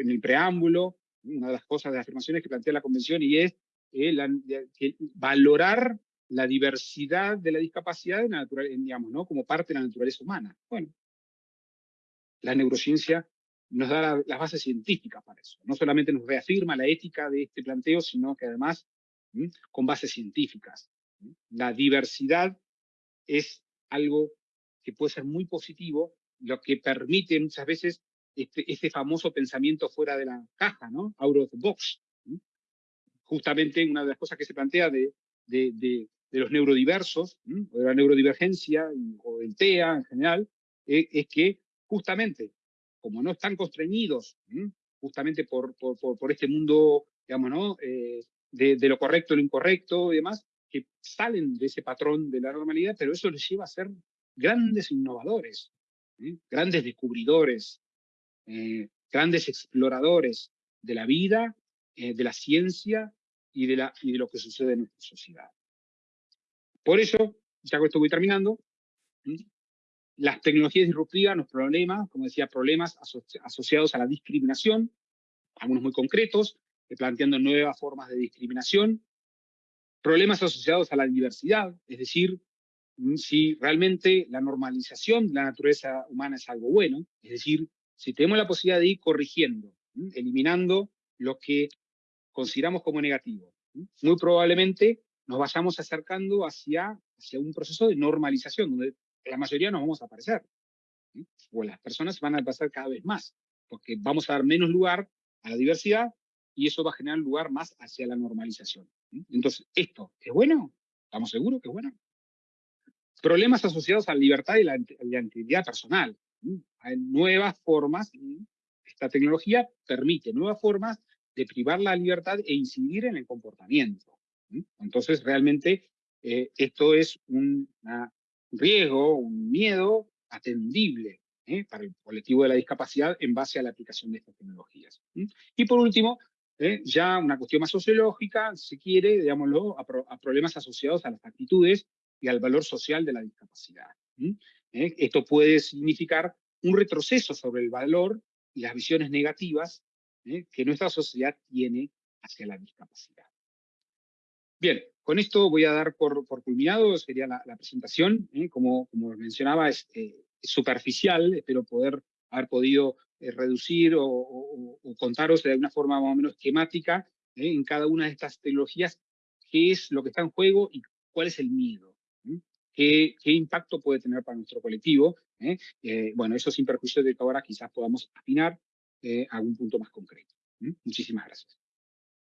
en el preámbulo, una de las cosas, de las afirmaciones que plantea la convención y es eh, valorar la diversidad de la discapacidad en natural, digamos, ¿no? como parte de la naturaleza humana. Bueno, la neurociencia nos da las bases científicas para eso. No solamente nos reafirma la ética de este planteo, sino que además con bases científicas. La diversidad es algo que puede ser muy positivo, lo que permite muchas veces este, este famoso pensamiento fuera de la caja, ¿no? Out of the box. Justamente una de las cosas que se plantea de, de, de, los neurodiversos, o de la neurodivergencia, o del TEA en general, e, es que justamente, como no están constreñidos justamente por, por, por, este mundo, digamos, ¿no? Eh, de, lo correcto, lo incorrecto y demás, que salen de ese patrón de la normalidad, pero eso les lleva a ser grandes innovadores, grandes descubridores, eh, grandes exploradores de la vida de la ciencia y de, la, y de lo que sucede en nuestra sociedad. Por eso, ya con esto voy terminando, las tecnologías disruptivas, los problemas, como decía, problemas asociados a la discriminación, algunos muy concretos, planteando nuevas formas de discriminación, problemas asociados a la diversidad, es decir, mm, si realmente la normalización de la naturaleza humana es algo bueno, es decir, si tenemos la posibilidad de ir corrigiendo, eliminando lo que consideramos como negativo, muy probablemente nos vayamos acercando hacia, hacia un proceso de normalización, donde la mayoría nos vamos a aparecer, o las personas van a pasar cada vez más, porque vamos a dar menos lugar a la diversidad y eso va a generar lugar más hacia la normalización. Entonces, ¿esto es bueno? ¿Estamos seguros que es bueno? Problemas asociados a la libertad y la, integridad personal. Hay nuevas formas, esta tecnología permite nuevas formas de privar la libertad e incidir en el comportamiento. Entonces, realmente, eh, esto es un riesgo, un miedo atendible ¿eh? para el colectivo de la discapacidad en base a la aplicación de estas tecnologías. Y por último, ¿eh? ya una cuestión más sociológica, si quiere, digámoslo, a, problemas asociados a las actitudes y al valor social de la discapacidad. ¿Eh? Esto puede significar un retroceso sobre el valor y las visiones negativas que nuestra sociedad tiene hacia la discapacidad. Bien, con esto voy a dar por, por culminado, sería la, presentación, como, como mencionaba, es, superficial, espero poder haber podido eh, reducir o, contaros de una forma más o menos esquemática eh, en cada una de estas tecnologías qué es lo que está en juego y cuál es el miedo, qué, impacto puede tener para nuestro colectivo. Eh, bueno, eso sin perjuicio de que ahora quizás podamos afinar a algún punto más concreto. Muchísimas gracias.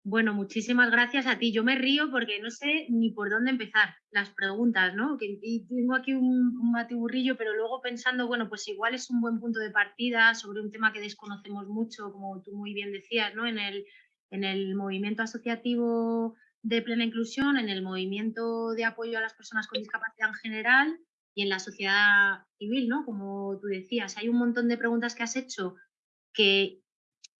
Bueno, muchísimas gracias a ti. Yo me río porque no sé ni por dónde empezar las preguntas, ¿no? Que, y tengo aquí un, un matiburrillo, pero luego pensando, bueno, pues igual es un buen punto de partida sobre un tema que desconocemos mucho, como tú muy bien decías, ¿no? En el, en el movimiento asociativo de plena inclusión, en el movimiento de apoyo a las personas con discapacidad en general y en la sociedad civil, ¿no? Como tú decías, hay un montón de preguntas que has hecho que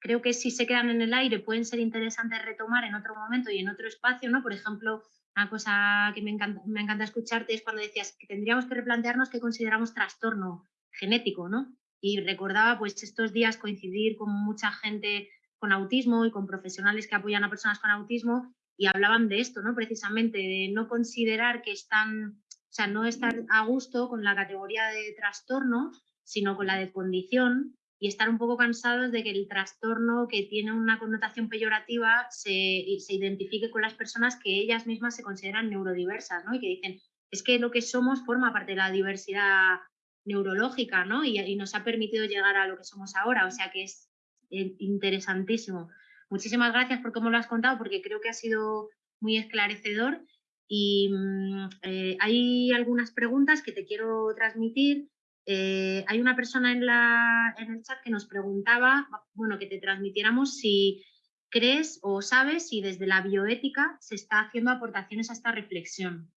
creo que si se quedan en el aire pueden ser interesantes retomar en otro momento y en otro espacio, ¿no? Por ejemplo, una cosa que me encanta, me encanta escucharte es cuando decías que tendríamos que replantearnos qué consideramos trastorno genético, ¿no? Y recordaba pues estos días coincidir con mucha gente con autismo y con profesionales que apoyan a personas con autismo y hablaban de esto, ¿no? Precisamente de no considerar que están, o sea, no estar a gusto con la categoría de trastorno, sino con la de condición y estar un poco cansados de que el trastorno que tiene una connotación peyorativa se, se identifique con las personas que ellas mismas se consideran neurodiversas, ¿no? Y que dicen, es que lo que somos forma parte de la diversidad neurológica, ¿no? Y, nos ha permitido llegar a lo que somos ahora, o sea que es eh, interesantísimo. Muchísimas gracias por cómo lo has contado, porque creo que ha sido muy esclarecedor y mm, eh, hay algunas preguntas que te quiero transmitir. Eh, hay una persona en, la, en el chat que nos preguntaba, bueno, que te transmitiéramos si crees o sabes si desde la bioética se está haciendo aportaciones a esta reflexión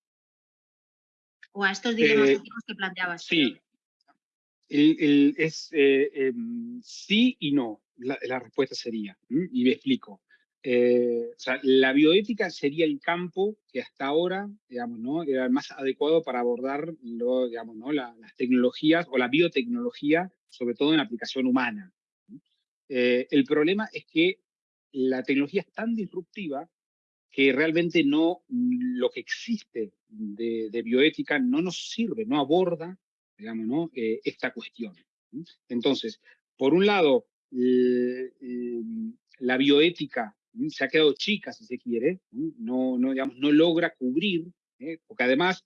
o a estos dilemas eh, que planteabas. Sí, es eh, em, sí y no, la, la respuesta sería, y me explico. Eh, la bioética sería el campo que hasta ahora, digamos, ¿no? era el más adecuado para abordar lo, digamos, ¿no? las tecnologías o la biotecnología, sobre todo en aplicación humana. Eh, el problema es que la tecnología es tan disruptiva que realmente no, lo que existe de, bioética no nos sirve, no aborda, digamos, ¿no? Eh, esta cuestión. Entonces, por un lado, la bioética se ha quedado chica, si se quiere, no, no, digamos, no logra cubrir, ¿eh? porque además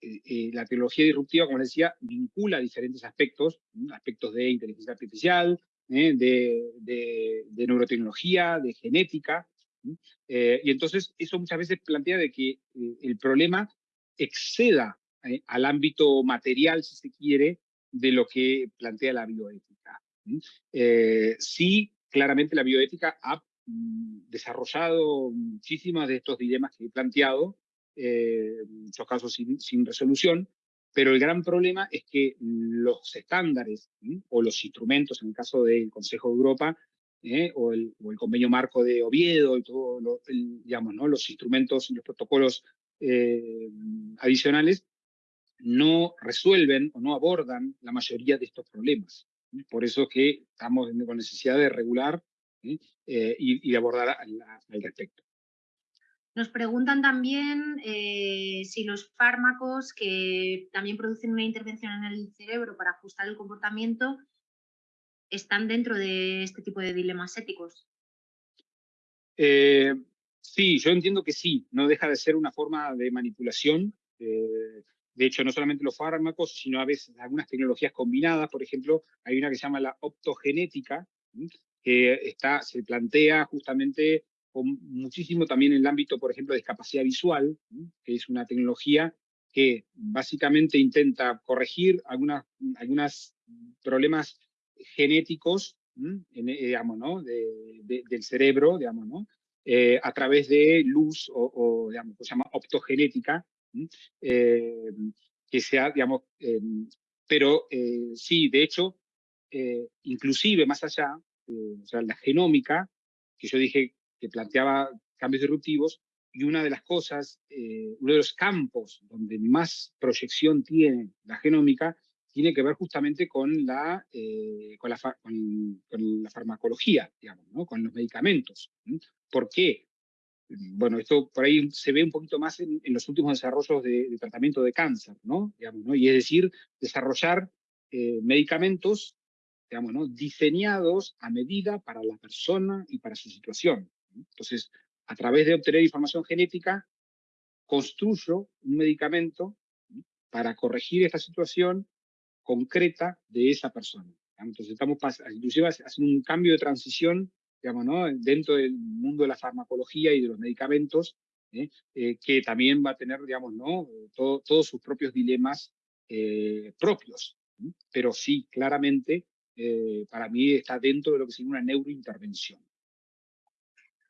eh, eh, la tecnología disruptiva, como les decía, vincula diferentes aspectos, aspectos de inteligencia artificial, de, de, neurotecnología, de genética, y entonces eso muchas veces plantea de que el problema exceda al ámbito material, si se quiere, de lo que plantea la bioética. sí, claramente la bioética ha desarrollado muchísimas de estos dilemas que he planteado, eh, muchos casos sin, resolución, pero el gran problema es que los estándares o los instrumentos, en el caso del Consejo de Europa, ¿eh? o, el, convenio marco de Oviedo y todo digamos, ¿no? los instrumentos y los protocolos eh, adicionales, no resuelven o no abordan la mayoría de estos problemas. Por eso es que estamos con necesidad de regular y, y, de abordar al, al respecto. Nos preguntan también eh, si los fármacos que también producen una intervención en el cerebro para ajustar el comportamiento están dentro de este tipo de dilemas éticos. Eh, sí, yo entiendo que sí, no deja de ser una forma de manipulación. Eh, de hecho, no solamente los fármacos, sino a veces algunas tecnologías combinadas. Por ejemplo, hay una que se llama la optogenética, que está, se plantea justamente muchísimo también en el ámbito, por ejemplo, de discapacidad visual, que es una tecnología que básicamente intenta corregir algunos algunas problemas genéticos en, eh, digamos, ¿no? del cerebro, digamos, ¿no? Eh, a través de luz o, digamos, se llama optogenética, eh, que sea, digamos, pero sí, de hecho, inclusive más allá, o sea, la genómica, que yo dije que planteaba cambios disruptivos, y una de las cosas, eh, uno de los campos donde más proyección tiene la genómica, tiene que ver justamente con la, eh, con, la con, la, farmacología, digamos, ¿no? con los medicamentos. ¿Por qué? Bueno, esto por ahí se ve un poquito más en, los últimos desarrollos de, tratamiento de cáncer, ¿no? Digamos, ¿no? Y es decir, desarrollar eh, medicamentos digamos, ¿no? diseñados a medida para la persona y para su situación. Entonces, a través de obtener información genética, construyo un medicamento para corregir esta situación concreta de esa persona. Entonces estamos inclusive haciendo un cambio de transición digamos, ¿no? dentro del mundo de la farmacología y de los medicamentos, ¿eh? Eh, que también va a tener digamos, ¿no? todos sus propios dilemas eh, propios. Pero sí, claramente, para mí está dentro de lo que sería una neurointervención.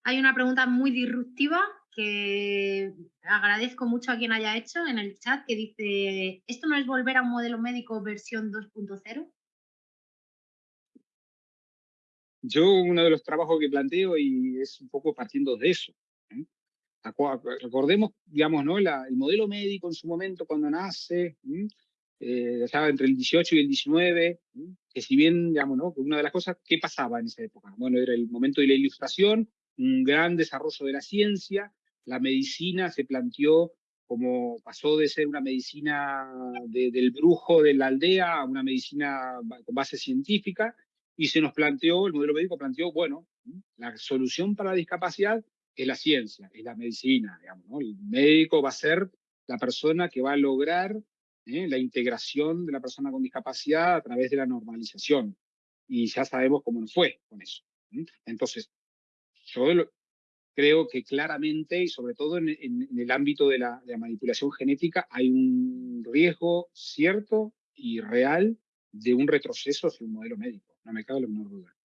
Hay una pregunta muy disruptiva que agradezco mucho a quien haya hecho en el chat, que dice, ¿esto no es volver a un modelo médico versión 2.0? Yo uno de los trabajos que planteo y es un poco partiendo de eso. ¿eh? Recordemos, digamos, ¿no? el modelo médico en su momento cuando nace, eh, estaba entre el 18 y el 19, que si bien, digamos, ¿no? una de las cosas, ¿qué pasaba en esa época? Bueno, era el momento de la ilustración, un gran desarrollo de la ciencia, la medicina se planteó como pasó de ser una medicina del brujo de la aldea a una medicina con base científica, y se nos planteó, el modelo médico planteó, bueno, la solución para la discapacidad es la ciencia, es la medicina, digamos, ¿no? El médico va a ser la persona que va a lograr ¿eh? la integración de la persona con discapacidad a través de la normalización. Y ya sabemos cómo nos fue con eso. Entonces, yo creo que claramente, y sobre todo en, el ámbito de la, manipulación genética, hay un riesgo cierto y real de un retroceso hacia un modelo médico. No me cabe la menor duda.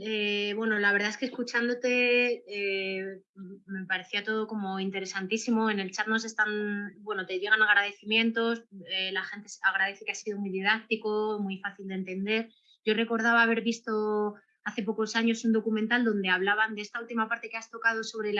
Eh, bueno, la verdad es que escuchándote eh, me parecía todo como interesantísimo. En el chat nos están, bueno, te llegan agradecimientos, eh, la gente agradece que ha sido muy didáctico, muy fácil de entender. Yo recordaba haber visto hace pocos años un documental donde hablaban de esta última parte que has tocado sobre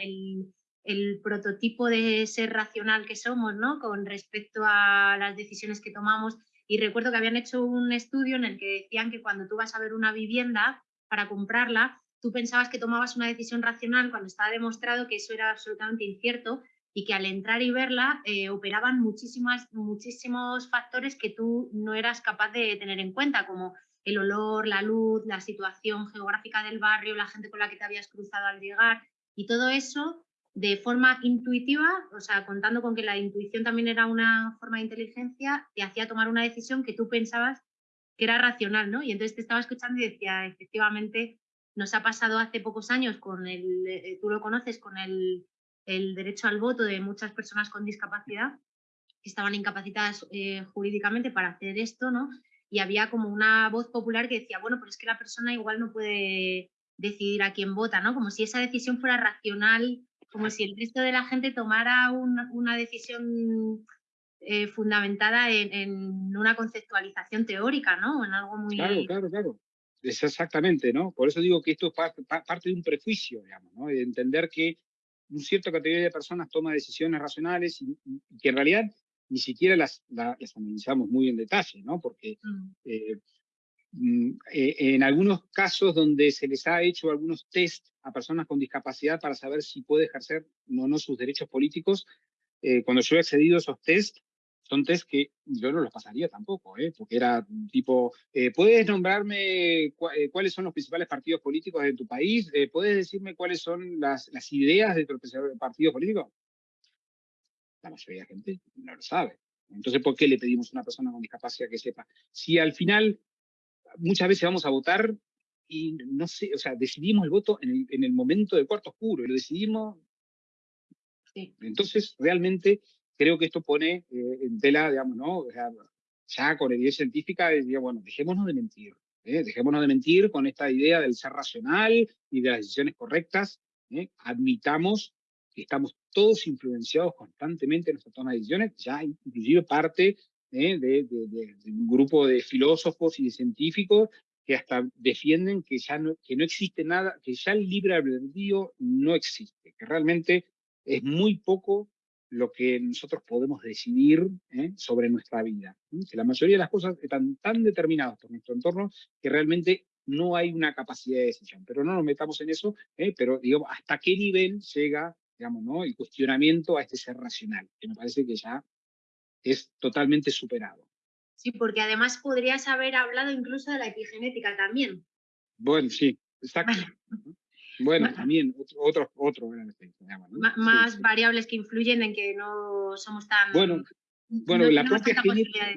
el, prototipo de ser racional que somos, ¿no? Con respecto a las decisiones que tomamos. Y recuerdo que habían hecho un estudio en el que decían que cuando tú vas a ver una vivienda para comprarla, tú pensabas que tomabas una decisión racional cuando estaba demostrado que eso era absolutamente incierto y que al entrar y verla eh, operaban muchísimas, muchísimos factores que tú no eras capaz de tener en cuenta, como el olor, la luz, la situación geográfica del barrio, la gente con la que te habías cruzado al llegar y todo eso de forma intuitiva, o sea, contando con que la intuición también era una forma de inteligencia, te hacía tomar una decisión que tú pensabas que era racional, ¿no? Y entonces te estaba escuchando y decía, efectivamente, nos ha pasado hace pocos años con el, eh, tú lo conoces, con el, el derecho al voto de muchas personas con discapacidad que estaban incapacitadas eh, jurídicamente para hacer esto, ¿no? y había como una voz popular que decía, bueno, pero es que la persona igual no puede decidir a quién vota, ¿no? Como si esa decisión fuera racional, como si el resto de la gente tomara una, decisión eh, fundamentada en, una conceptualización teórica, ¿no? En algo muy... Claro, claro, claro. Es exactamente, ¿no? Por eso digo que esto es parte, de un prejuicio, digamos, ¿no? De entender que un cierta categoría de personas toma decisiones racionales y, que en realidad ni siquiera las, las, analizamos muy en detalle, ¿no? Porque mm. Eh, mm, eh, en algunos casos donde se les ha hecho algunos test a personas con discapacidad para saber si puede ejercer o no sus derechos políticos, eh, cuando yo he accedido a esos test, test que yo no los pasaría tampoco, ¿eh? porque era tipo, eh, ¿puedes nombrarme eh, cuáles son los principales partidos políticos de tu país? ¿Puedes decirme cuáles son las, las ideas de tu partido político? La mayoría de la gente no lo sabe. Entonces, ¿por qué le pedimos a una persona con discapacidad que sepa? Si al final muchas veces vamos a votar y no sé, o sea, decidimos el voto en el, en el momento del cuarto oscuro y lo decidimos. Sí. Entonces, realmente creo que esto pone eh, en tela, digamos, ¿no? ya con evidencia científica, diría, bueno, dejémonos de mentir, ¿eh? dejémonos de mentir con esta idea del ser racional y de las decisiones correctas, ¿eh? admitamos que estamos todos influenciados constantemente en nuestra toma de decisiones, ya inclusive parte de, de, un grupo de filósofos y de científicos que hasta defienden que ya no, que no existe nada, que ya el libre albedrío no existe, que realmente es muy poco lo que nosotros podemos decidir ¿eh? sobre nuestra vida. Que la mayoría de las cosas están tan determinadas por nuestro entorno que realmente no hay una capacidad de decisión. Pero no nos metamos en eso, ¿eh? pero digamos, ¿hasta qué nivel llega digamos, ¿no? el cuestionamiento a este ser racional? Que me parece que ya es totalmente superado. Sí, porque además podrías haber hablado incluso de la epigenética también. Bueno, sí, exacto. Bueno, también otro, otro, Más variables que influyen en que no somos tan... Bueno, bueno la propia genética...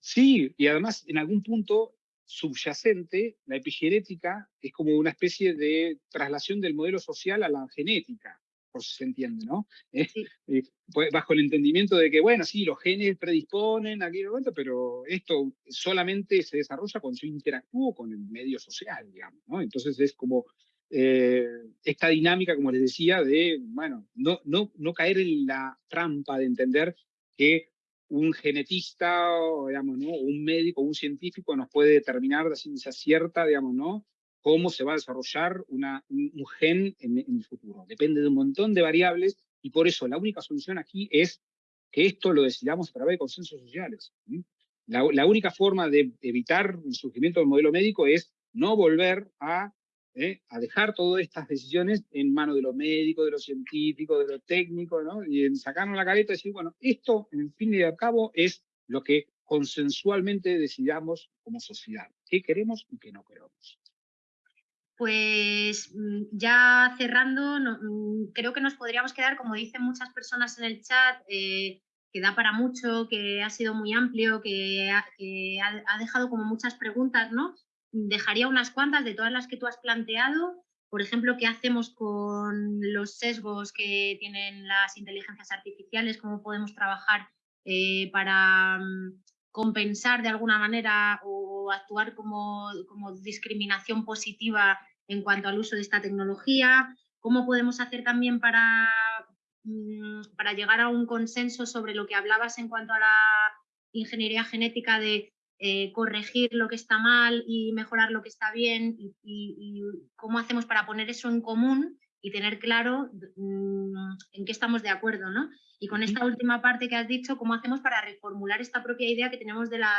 Sí, y además en algún punto subyacente, la epigenética es como una especie de traslación del modelo social a la genética, por si se entiende, ¿no? Eh, pues, bajo el entendimiento de que, bueno, sí, los genes predisponen a aquello, pero esto solamente se desarrolla cuando yo interactúo con el medio social, digamos, ¿no? Entonces es como eh, esta dinámica, como les decía, de, bueno, no, no, no caer en la trampa de entender que un genetista, o, digamos, ¿no? un médico, un científico nos puede determinar de ciencia cierta, digamos, ¿no? cómo se va a desarrollar una, un, gen en, el futuro. Depende de un montón de variables y por eso la única solución aquí es que esto lo decidamos a través de consensos sociales. La, única forma de evitar el surgimiento del modelo médico es no volver a ¿eh? a dejar todas estas decisiones en manos de los médicos, de los científicos, de los técnicos, ¿no? y en sacarnos la careta y decir, bueno, esto, en fin y al cabo, es lo que consensualmente decidamos como sociedad, qué queremos y qué no queremos. Pues mm, ya cerrando, mm, creo que nos podríamos quedar, como dicen muchas personas en el chat, eh, que da para mucho, que ha sido muy amplio, que ha, dejado como muchas preguntas, ¿no? Dejaría unas cuantas de todas las que tú has planteado. Por ejemplo, ¿qué hacemos con los sesgos que tienen las inteligencias artificiales? ¿Cómo podemos trabajar eh, para mm, compensar de alguna manera o actuar como, como discriminación positiva en cuanto al uso de esta tecnología? ¿Cómo podemos hacer también para, mm, para llegar a un consenso sobre lo que hablabas en cuanto a la ingeniería genética de eh, corregir lo que está mal y mejorar lo que está bien y, cómo hacemos para poner eso en común y tener claro mm, en qué estamos de acuerdo, ¿no? Y con esta última parte que has dicho, cómo hacemos para reformular esta propia idea que tenemos de, la,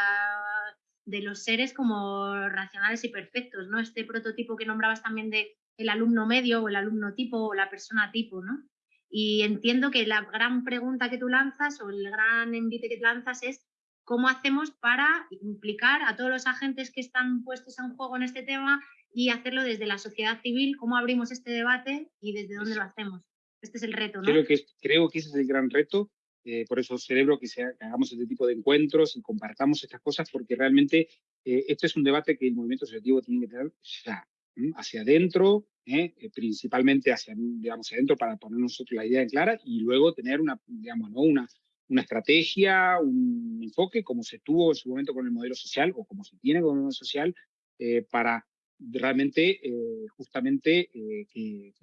de los seres como racionales y perfectos, ¿no? Este prototipo que nombrabas también de el alumno medio o el alumno tipo o la persona tipo, ¿no? Y entiendo que la gran pregunta que tú lanzas o el gran envite que lanzas es cómo hacemos para implicar a todos los agentes que están puestos en juego en este tema y hacerlo desde la sociedad civil, cómo abrimos este debate y desde dónde lo hacemos. Este es el reto, ¿no? Creo que, creo que ese es el gran reto. Eh, por eso celebro que, sea, hagamos este tipo de encuentros y compartamos estas cosas, porque realmente eh, este es un debate que el movimiento asociativo tiene que tener ya, hacia adentro, ¿eh? principalmente hacia, digamos, adentro para poner nosotros la idea en clara y luego tener una, digamos, ¿no? una, una estrategia, un enfoque, como se tuvo en su momento con el modelo social o como se tiene con el modelo social, eh, para realmente, eh, justamente, eh,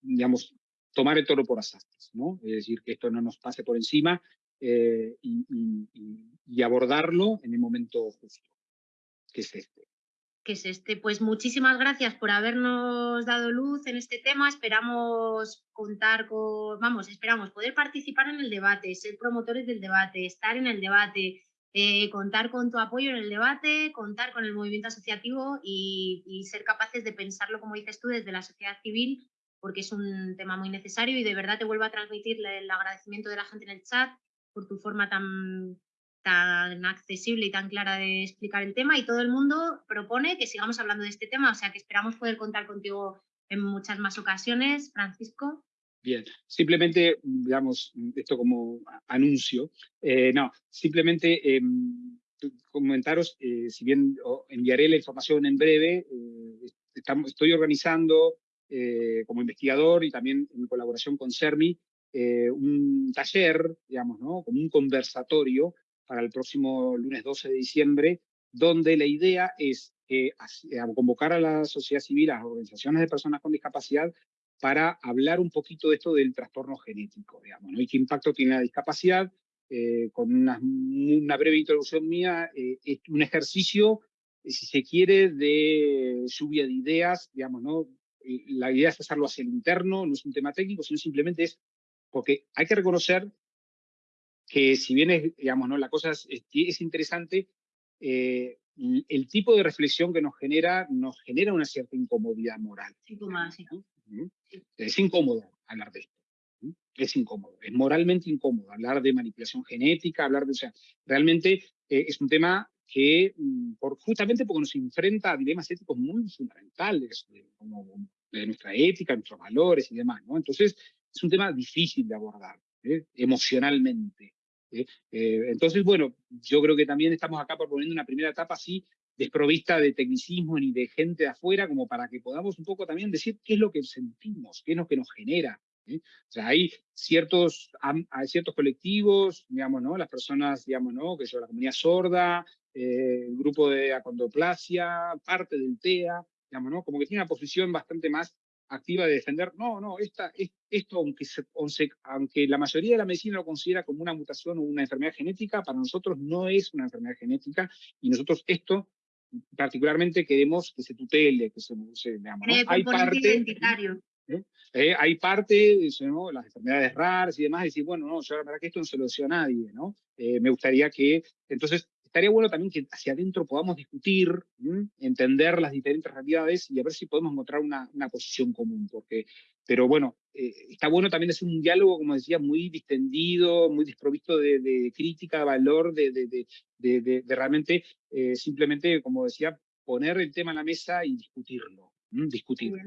digamos, tomar el toro por asastas, ¿no? Es decir, que esto no nos pase por encima y, y, abordarlo en el momento justo, que es este. Que es este. Pues muchísimas gracias por habernos dado luz en este tema. Esperamos contar con, vamos, esperamos poder participar en el debate, ser promotores del debate, estar en el debate, eh, contar con tu apoyo en el debate, contar con el movimiento asociativo y, y, ser capaces de pensarlo, como dices tú, desde la sociedad civil, porque es un tema muy necesario y de verdad te vuelvo a transmitir el agradecimiento de la gente en el chat por tu forma tan tan accesible y tan clara de explicar el tema y todo el mundo propone que sigamos hablando de este tema, o sea que esperamos poder contar contigo en muchas más ocasiones, Francisco. Bien, simplemente, digamos, esto como anuncio, eh, no, simplemente eh, comentaros, eh, si bien enviaré la información en breve, eh, estamos, estoy organizando como investigador y también en colaboración con CERMI, un taller, digamos, ¿no? como un conversatorio para el próximo lunes 12 de diciembre, donde la idea es eh, convocar a la sociedad civil, a las organizaciones de personas con discapacidad, para hablar un poquito de esto del trastorno genético, digamos, ¿no? y qué impacto tiene la discapacidad. Eh, con una, una, breve introducción mía, eh, es un ejercicio, si se quiere, de lluvia de ideas, digamos, ¿no? La idea es hacerlo hacia el interno, no es un tema técnico, sino simplemente es porque hay que reconocer que si bien es, digamos, ¿no? la cosa es, es interesante, eh, el tipo de reflexión que nos genera, nos genera una cierta incomodidad moral. Es incómodo hablar de esto. Es incómodo, es moralmente incómodo hablar de manipulación genética, hablar de, o sea, realmente eh, es un tema que, mm, por, justamente porque nos enfrenta a dilemas éticos muy fundamentales, de, como de nuestra ética, nuestros valores y demás, ¿no? Entonces, es un tema difícil de abordar, ¿eh? emocionalmente. ¿Eh? Eh, entonces, bueno, yo creo que también estamos acá proponiendo una primera etapa así, desprovista de tecnicismo ni de gente de afuera, como para que podamos un poco también decir qué es lo que sentimos, qué es lo que nos genera. ¿eh? O sea, hay ciertos, hay ciertos colectivos, digamos, ¿no? Las personas, digamos, ¿no? Que son la comunidad sorda, el grupo de acondoplasia, parte del TEA, digamos, ¿no? Como que tiene una posición bastante más activa de defender, no, no, esta, esto, aunque, aunque la mayoría de la medicina lo considera como una mutación o una enfermedad genética, para nosotros no es una enfermedad genética y nosotros esto particularmente queremos que se tutele, que se, digamos, Hay parte. ¿eh? Eh, hay parte, ¿no? las enfermedades raras y demás, decir, bueno, no, yo la verdad que esto no se lo deseo a nadie, ¿no? Eh, me gustaría que, entonces, estaría bueno también que hacia adentro podamos discutir, entender las diferentes realidades y a ver si podemos encontrar una, una posición común. Porque, pero bueno, eh, está bueno también hacer un diálogo, como decía, muy distendido, muy desprovisto de, crítica, de valor, de, de, de realmente eh, simplemente, como decía, poner el tema en la mesa y discutirlo, discutirlo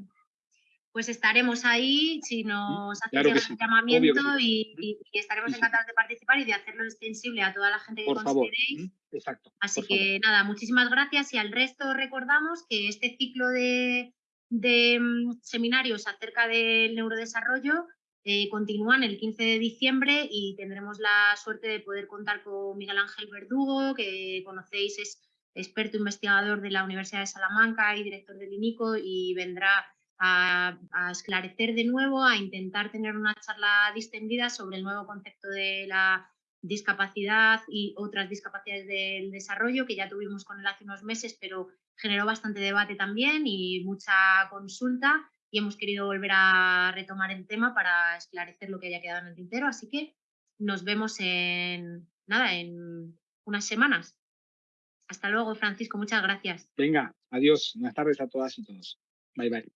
pues estaremos ahí si nos hacen claro el llamamiento y, estaremos encantados de participar y de hacerlo extensible a toda la gente que consideréis. Exacto. Así que nada, muchísimas gracias y al resto recordamos que este ciclo de, mm, seminarios acerca del neurodesarrollo eh, continúan el 15 de diciembre y tendremos la suerte de poder contar con Miguel Ángel Verdugo, que conocéis es experto investigador de la Universidad de Salamanca y director del INICO y vendrá a, esclarecer de nuevo, a intentar tener una charla distendida sobre el nuevo concepto de la discapacidad y otras discapacidades del desarrollo que ya tuvimos con él hace unos meses, pero generó bastante debate también y mucha consulta y hemos querido volver a retomar el tema para esclarecer lo que haya quedado en el tintero. Así que nos vemos en, nada, en unas semanas. Hasta luego, Francisco. Muchas gracias. Venga, adiós. Buenas tardes a todas y todos. Bye, bye.